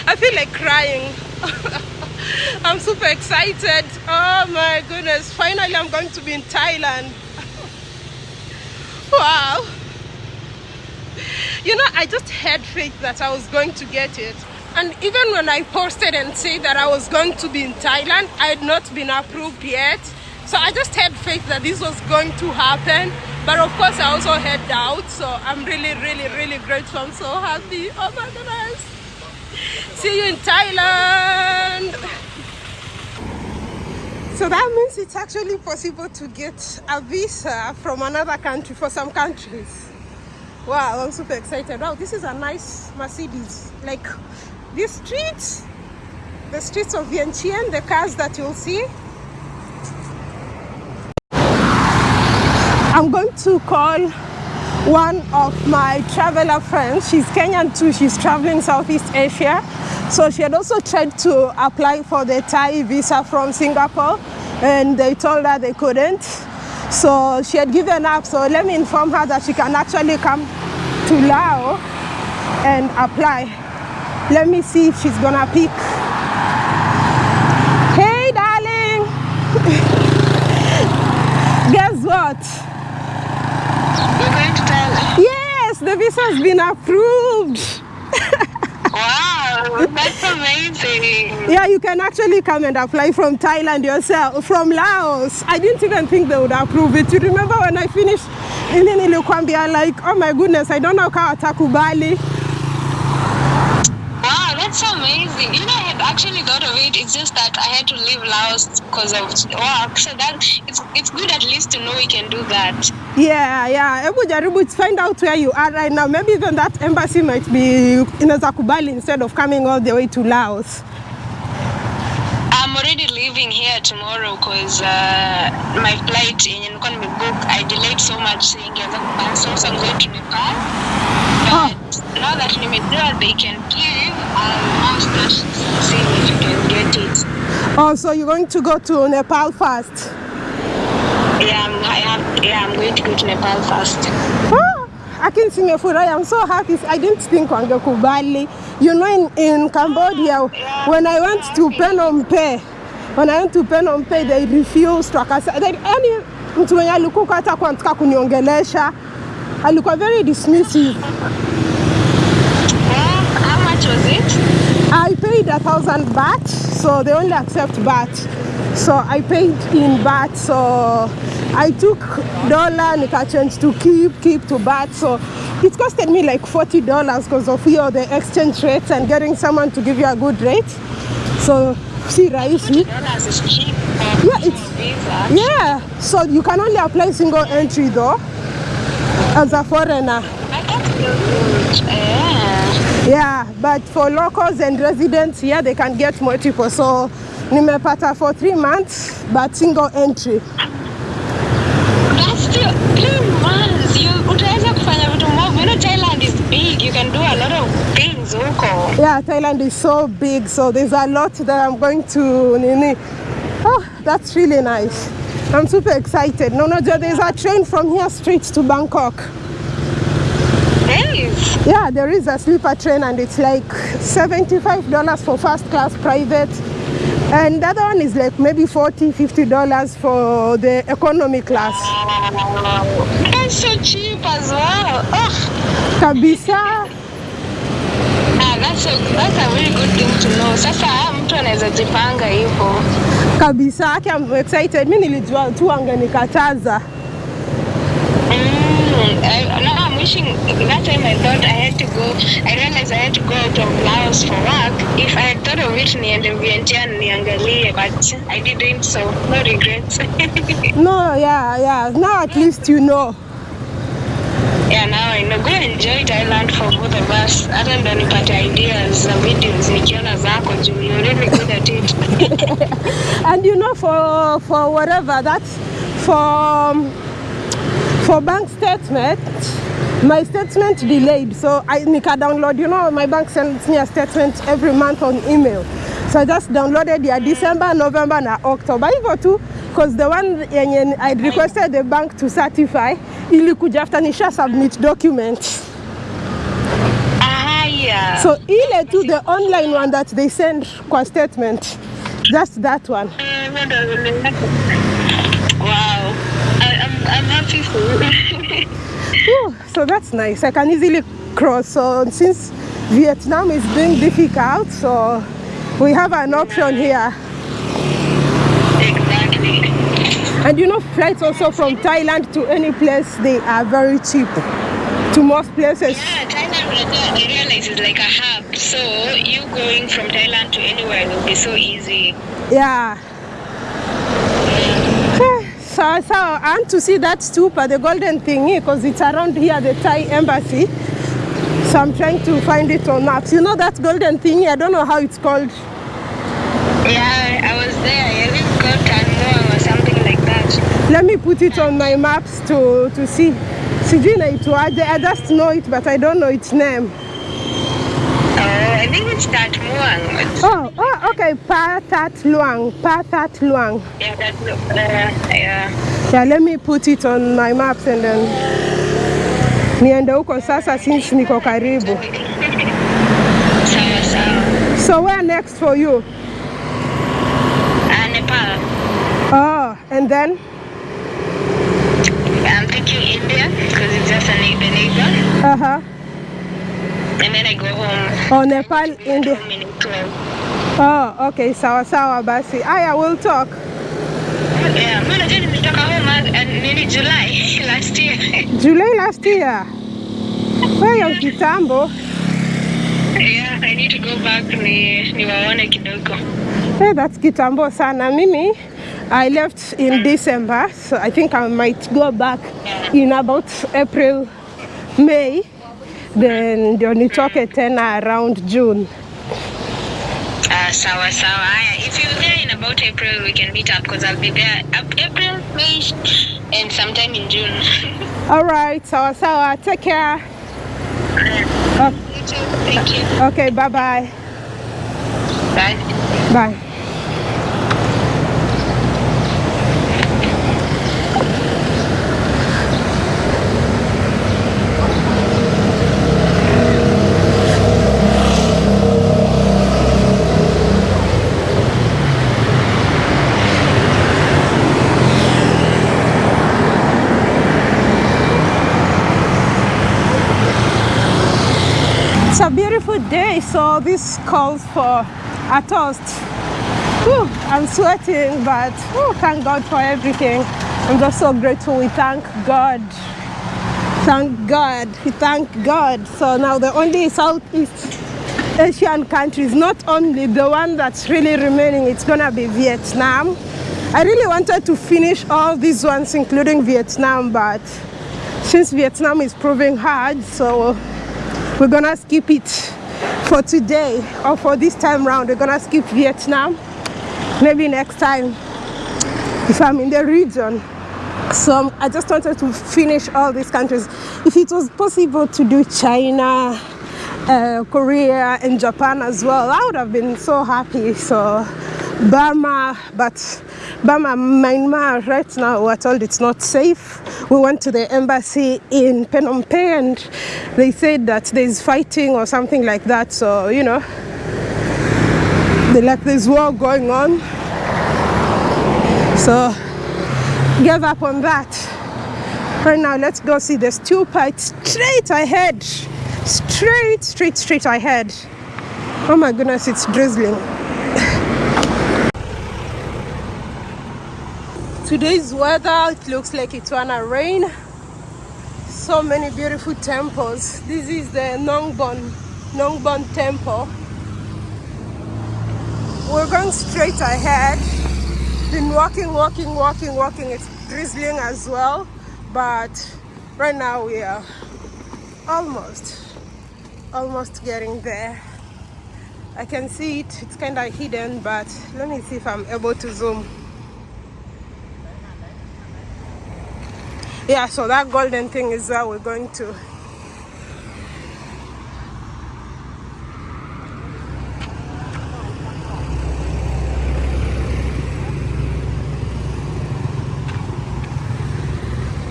I feel like crying. [LAUGHS] I'm super excited. Oh my goodness. Finally i'm going to be in thailand. [LAUGHS] Wow you know, I just had faith that I was going to get it. And even when I posted and said that I was going to be in Thailand, I had not been approved yet. So I just had faith that this was going to happen. But of course, I also had doubts. So I'm really, really, really grateful. I'm so happy. Oh my goodness. See you in Thailand. So that means it's actually possible to get a visa from another country for some countries. Wow, I'm super excited. Wow, this is a nice Mercedes. Like these streets, the streets of Vientiane, the cars that you'll see. I'm going to call one of my traveler friends. She's Kenyan too. She's traveling Southeast Asia. So she had also tried to apply for the Thai visa from Singapore and they told her they couldn't. So she had given up. So let me inform her that she can actually come to Lao and apply. Let me see if she's gonna pick. Hey, darling. [LAUGHS] Guess what? You're going to Thailand? Yes, the visa has been approved. Wow, that's amazing. Yeah, you can actually come and apply from Thailand yourself, from Laos. I didn't even think they would approve it. You remember when I finished ili nilikwambia like, oh my goodness, I don't know kama watakubali. Wow, thought of it. It's just that I had to leave Laos because of work. So that it's it's good at least to know we can do that. Yeah, yeah. Hebu jaribu to find out where you are right now. Maybe even that embassy might be inaweza kubali instead of coming all the way to Laos. I'm already leaving here tomorrow because uh, my flight yenye nilikuwa nimebook I delayed so much so ingeweza kucancel so I'm going to Nepal. But now that you may know they can give, I'll ask start see if you can get it. Oh, so you're going to go to Nepal first? Yeah, I'm, I am, yeah, I'm going to go to Nepal first. Ah, Lakini simefurahi. I'm so happy. I didn't think wangekubali. You know, in, in Cambodia, yeah, when I went yeah, to Phnom Penh, when I went to Phnom Penh, they refused. Yani mtu mwenye alikuwa hata kwa kuniongelesha alikuwa very dismissive. Paid a thousand baht, so they only accept baht. So I paid in baht, so I took dollar, nika change to kip, kip to baht. So it costed me like forty dollars because of your the exchange rates and getting someone to give you a good rate. So see, rahisi. Cheap Yeah, it's yeah. So you can only apply single entry though, as a foreigner. I thought it was good. Yeah. But for locals and residents here, they can get multiple. So nimepata for three months, but single entry. That's still three months. You utaweza kufanya vitu mob. You know Thailand is big. You can do a lot of things huko. Yeah, Thailand is so big, so there's a lot that I'm going to nini. Oh, that's really nice. I'm super excited. No, no, there's a train from here straight to Bangkok. Nice. Yeah, there is a sleeper train and it's like $75 for first class private. And the other one is like maybe $40, $50 for the economy class. That's so cheap as well. Oh, Kabisa. ah, that's a that's a very good thing to know. Sasa mtu anaweza jipanga hivyo. Kabisa. I'm excited. Mi nilijua tu angenikataza. I, now I'm wishing that time I thought I had to go. I realized I had to go out of Laos for work. If I had thought of it, niende Vientiane niangalie, but I didn't, so no regrets. [LAUGHS] No, yeah, yeah. Now at least you know. yeah, now I know. Go enjoy Thailand for both of us. Hata ndo nipate ideas za videos nikiona zako juu you're really good at it. [LAUGHS] And you know, for for whatever that's for for bank statement, my statement delayed. So I nika download. You know, my bank sends me a statement every month on email. So I just downloaded ya December, November, na October. Hivyo tu, because the one yenye I requested the bank to certify ilikuja after nisha submit documents. Ah, yeah. So ile tu the online one that they send kwa statement, just that one. Wow. I'm, happy for you. [LAUGHS] Whew, so that's nice. I can easily cross. So since Vietnam is being difficult, so we have an option here. exactly. And you know, flights also from Thailand to any place, they are very cheap. To most places. Yeah, Thailand, I realize is like a hub. So you going from Thailand to anywhere will be so easy. Yeah. Eh, So, so I want to see that stupa, the golden thingy, because it's around here, the Thai embassy. So I'm trying to find it on maps. You know that golden thingy? I don't know how it's called. Yeah, I was there. I think Tanmoa or something like that. Let me put it on my maps to, to see. Sijui inaitwaje. I just know it, but I don't know its name. Oh, I think it's that Muang. It's, Oh, oh, okay. Pha That Luang. Pha That Luang. yeah, that, uh, yeah. Yeah, let me put it on my maps and then niende huko sasa since niko karibu. Sawa sawa. So where next for you? Uh, Nepal. Oh, and then I'm thinking India because it's just a the neighbor. uh-huh. And then I go home. Oh, Nepal, India. in. Oh, okay. Sawa sawa basi. Aya, we'll talk. Yeah, mimi najua nimetoka home and nini July [LAUGHS] last year. July last year. Wewe kitambo. yeah, I need to go back ni niwaone kidogo. Hey, that's kitambo sana. Mimi, I left in December, so I think I might go back in about April, May. Then ndio nitoke tena around June. Uh, sawa sawa. Haya, if you're there in about April, we can meet up because I'll be there up April, May, and sometime in June. [LAUGHS] All right, sawa sawa. Take care. You too. Thank you. Okay, bye bye. Bye. Bye. It's a beautiful day, so this calls for a toast. Whew, I'm sweating, but whew, thank God for everything. I'm just so grateful. We thank God. Thank God. We thank God. So now the only Southeast Asian countries, not only the one that's really remaining, it's gonna be Vietnam. I really wanted to finish all these ones, including Vietnam, but since Vietnam is proving hard, so we're gonna skip it for today or for this time round. We're gonna skip Vietnam. Maybe next time if I'm in the region. So I just wanted to finish all these countries. If it was possible to do China, uh, Korea, and Japan as well, I would have been so happy. So Burma, but Burma, Myanmar, right now we're told it's not safe. We went to the embassy in Phnom Penh and they said that there's fighting or something like that. So, you know, they like there's war going on. So gave up on that. Right now, let's go see the stupa straight ahead. Straight, straight, straight ahead. Oh my goodness, it's drizzling. Today's weather, it looks like it's gonna rain. So many beautiful temples. This is the Nongbon, Nongbon temple. We're going straight ahead. Been walking, walking, walking, walking. It's drizzling as well, but right now we are almost, almost getting there. I can see it. It's kind of hidden, but let me see if I'm able to zoom. Yeah, so that golden thing is where we're going to.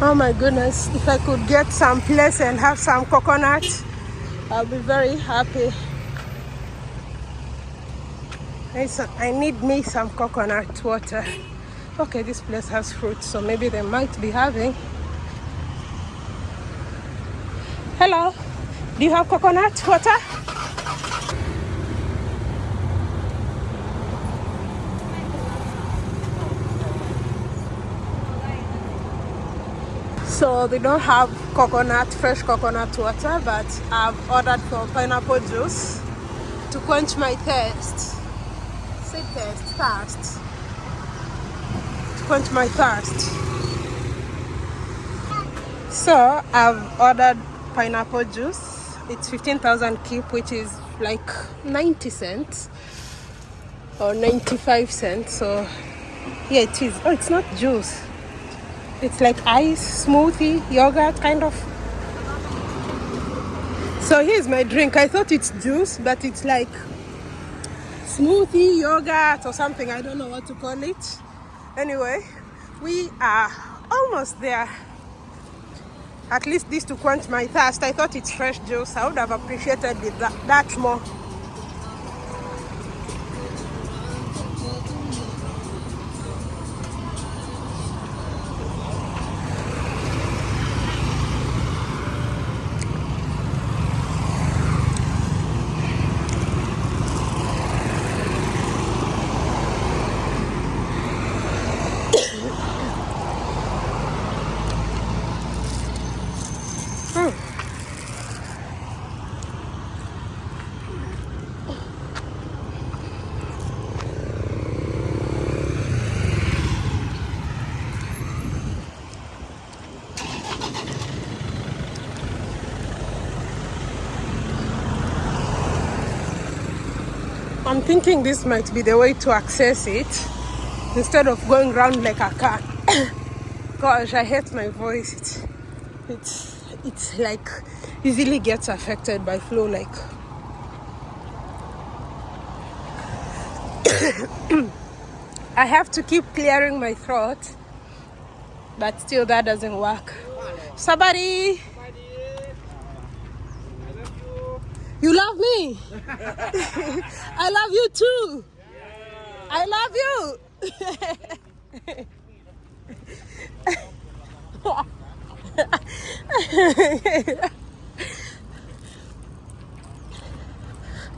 Oh my goodness, if I could get some place and have some coconut, I'll be very happy. i need me some coconut water. Okay, this place has fruit, so maybe they might be having. Hello, do you have coconut water? So they don't have coconut, fresh coconut water, but I've ordered for pineapple juice to quench my thirst. Say thirst, thirst. To quench my thirst. So I've ordered pineapple juice. It's 15,000 kip, which is like 90 cents or 95 cents. So yeah, it is. Oh, it's not juice. It's like ice, smoothie, yogurt kind of. So here's my drink. I thought it's juice, but it's like smoothie, yogurt, or something. I don't know what to call it. Anyway, we are almost there. At least this to quench my thirst. I thought it's fresh juice. I would have appreciated that, that more. Thinking this might be the way to access it instead of going round like a car. [COUGHS] Gosh, I hate my voice. It's, it's, it's like easily gets affected by flow. Like, [COUGHS] I have to keep clearing my throat, but still that doesn't work. Somebody, you love me. [LAUGHS] I love you too. I love you. [LAUGHS]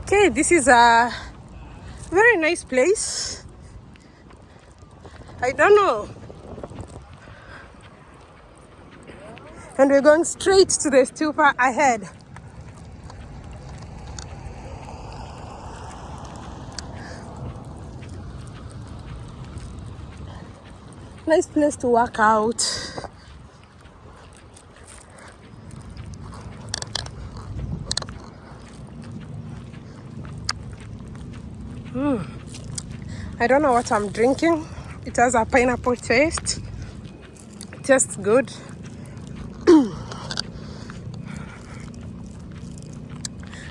okay, this is a very nice place. I don't know. And we're going straight to the stupa ahead. Nice place to work out Hmm. I don't know what I'm drinking. It has a pineapple taste. It tastes good. [CLEARS THROAT]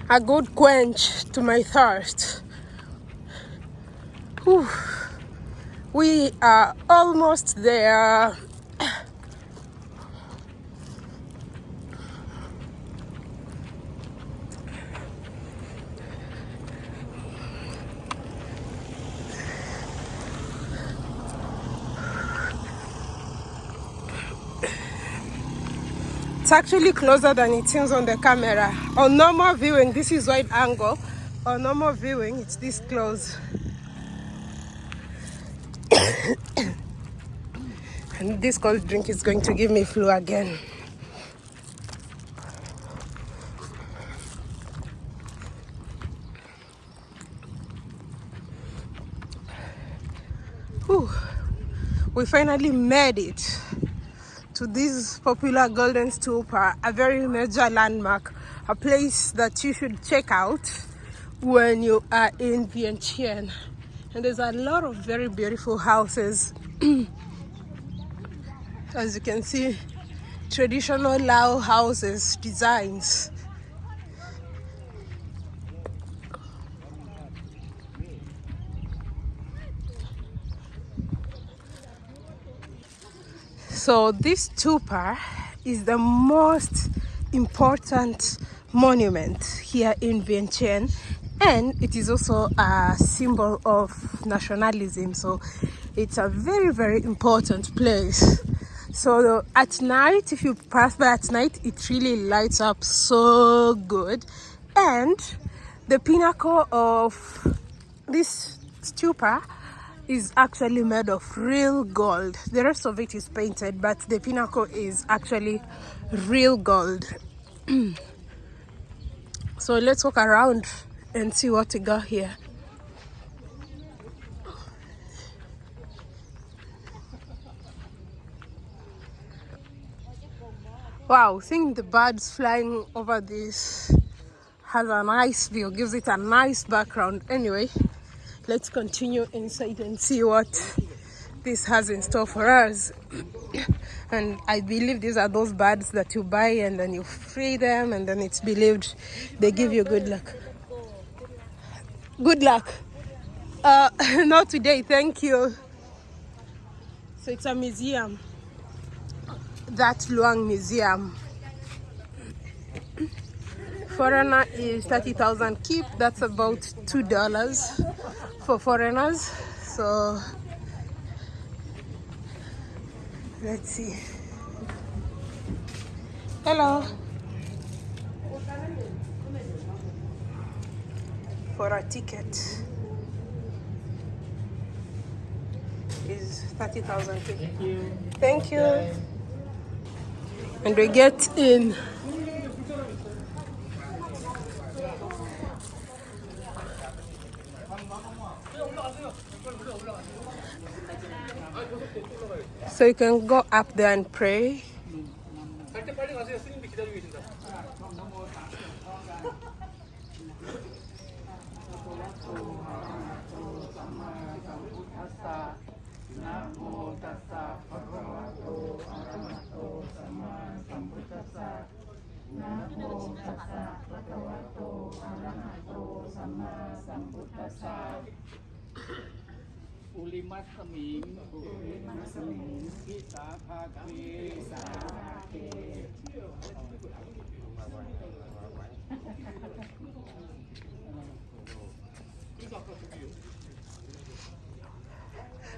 a good quench to my thirst. Whew. We are almost there. It's actually closer than it seems on the camera. On normal viewing, this is wide angle. On normal viewing, it's this close. [COUGHS] and this cold drink is going to give me flu again. Whew. We finally made it to this popular Golden Stupa, a very major landmark, a place that you should check out when you are in Vientiane. And there's a lot of very beautiful houses. [CLEARS THROAT] As you can see, traditional Lao houses, designs. So this stupa is the most important monument here in Vientiane and it is also a symbol of nationalism. So it's a very very important place. So at night if you pass by at night it really lights up so good. And the pinnacle of this stupa is actually made of real gold. The rest of it is painted but the pinnacle is actually real gold. [CLEARS THROAT] So let's walk around and see what we got here. Wow seeing the birds flying over this has a nice view gives it a nice background. Anyway let's continue inside and see what this has in store for us. [COUGHS] And I believe these are those birds that you buy and then you free them, and then it's believed they give you good luck. Good luck. Uh, [LAUGHS] not today, thank you. So it's a museum. That Luang Museum. [CLEARS THROAT] Foreigner is 30,000 kip. That's about $2 for foreigners. So let's see. Hello. For a ticket is 30,000 Thank you. Thank you. And we get in. So you can go up there and pray.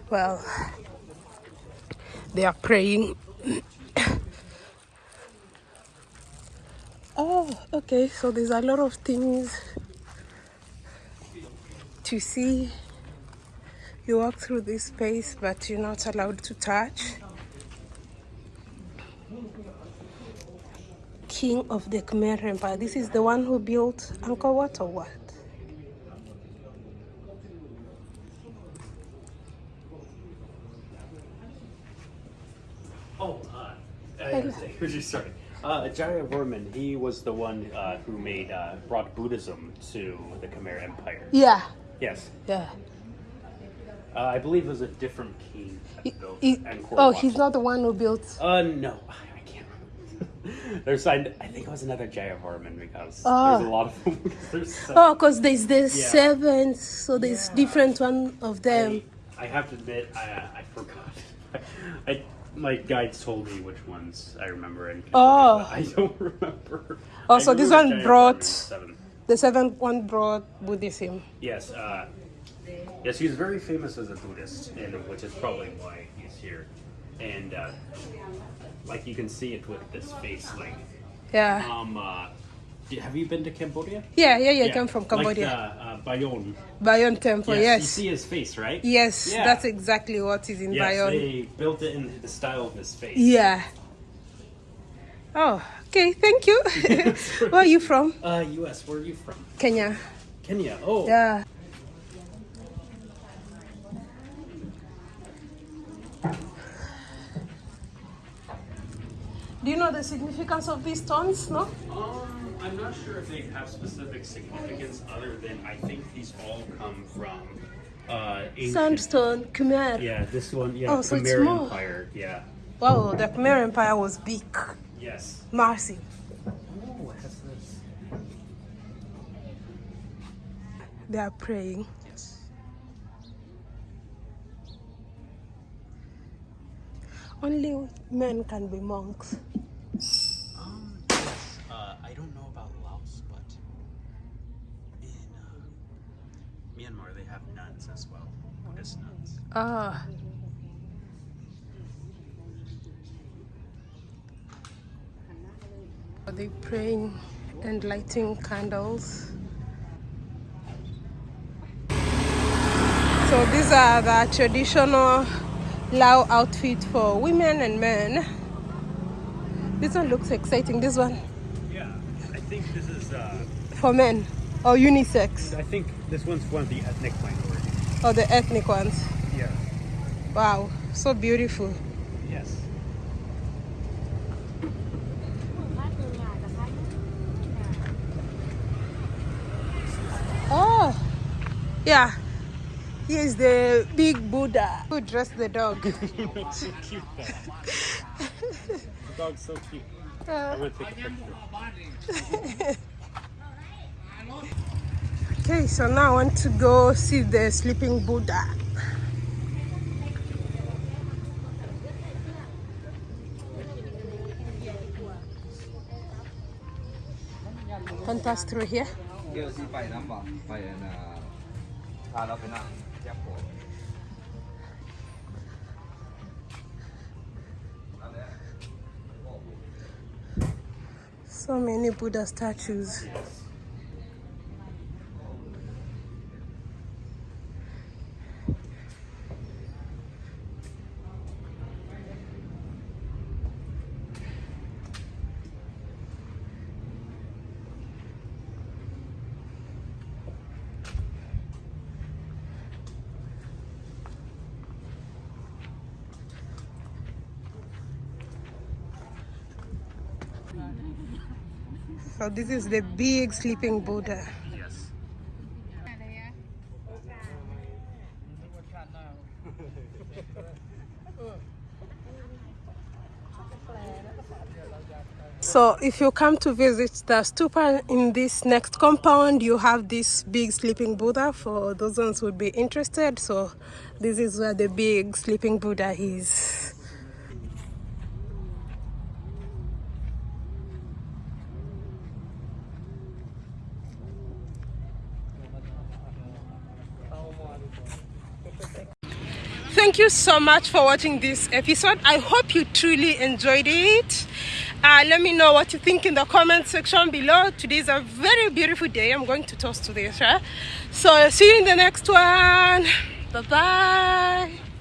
Well, they are praying. [COUGHS] oh, okay. So there's a lot of things to see. You walk through this space, but you're not allowed to touch. King of the Khmer Empire. This is the one who built Angkor Wat or what? Oh, uh, I was just sorry. Uh, Jayavarman, he was the one uh, who made uh, brought Buddhism to the Khmer Empire. Yeah, Yes, yeah. uh, I believe it was a different king that built he- Angkor oh, Wat. he's not the one who built. Uh, no, [LAUGHS] I can't remember. [LAUGHS] There's, I, I think it was another Jayavarman because Oh. there's a lot of them. [LAUGHS] because there's so Oh, because there's the seven, so there's different one of them. I, I have to admit, I, uh, I forgot. I, my guides told me which ones I remember and Oh. I don't remember. Oh, so this one brought- seven. The seventh one brought Buddhism. Yes, uh, yes, he's very famous as a Buddhist, and which is probably why he's here. And uh, like you can see it with this face, like Yeah. um, uh, have you been to Cambodia? Yeah, yeah, yeah. I come from Cambodia. Like, uh, uh, Bayonne. Bayon Temple, You yes. You see his face, right? Yes, Yeah. that's exactly what is in Yes, Bayon. they built it in the style of his face. Yeah. Oh, okay, thank you. [LAUGHS] [LAUGHS] Where are you from? Uh, U.S. Where are you from? Kenya. Kenya. Oh. Yeah. Do you know the significance of these stones? No? Um, I'm not sure if they have specific significance other than I think these all come from uh, ancient. Sandstone, Khmer. Yeah, this one. Yeah, Oh, so it's Khmer more. Empire. Yeah. Wow, the Khmer Empire was big, Yes. Oh, is this? They are praying. Yes. Only men can be monks. Um, yes. Uh, I don't know about Laos, but in uh, Myanmar they have nuns as well, Buddhist nuns. Ah. Are they praying and lighting candles? So these are the traditional Lao outfit for women and men. This one looks exciting. This one Yeah, I think this is. Uh, for men or unisex I think this one's one of the ethnic minorities. or the ethnic ones. Yeah. Wow, so beautiful. Yes. Oh, yeah. He is the big Buddha who dressed the dog. [LAUGHS] so cute. Though. [LAUGHS] dog's so cute. Uh, I'm take a picture. [LAUGHS] okay, so now I want to go see the sleeping Buddha. Can pass through here. พาเราไปนั่งแยกโปะ So many Buddha statues. So this is the big sleeping Buddha. Yes. So if you come to visit the stupa in this next compound, you have this big sleeping Buddha for those ones who would be interested. So this is where the big sleeping Buddha is. Thank you so much for watching this episode. I hope you truly enjoyed it. Uh, let me know what you think in the comment section below. Today is a very beautiful day. I'm going to toast to this. Right? So see you in the next one. Bye bye.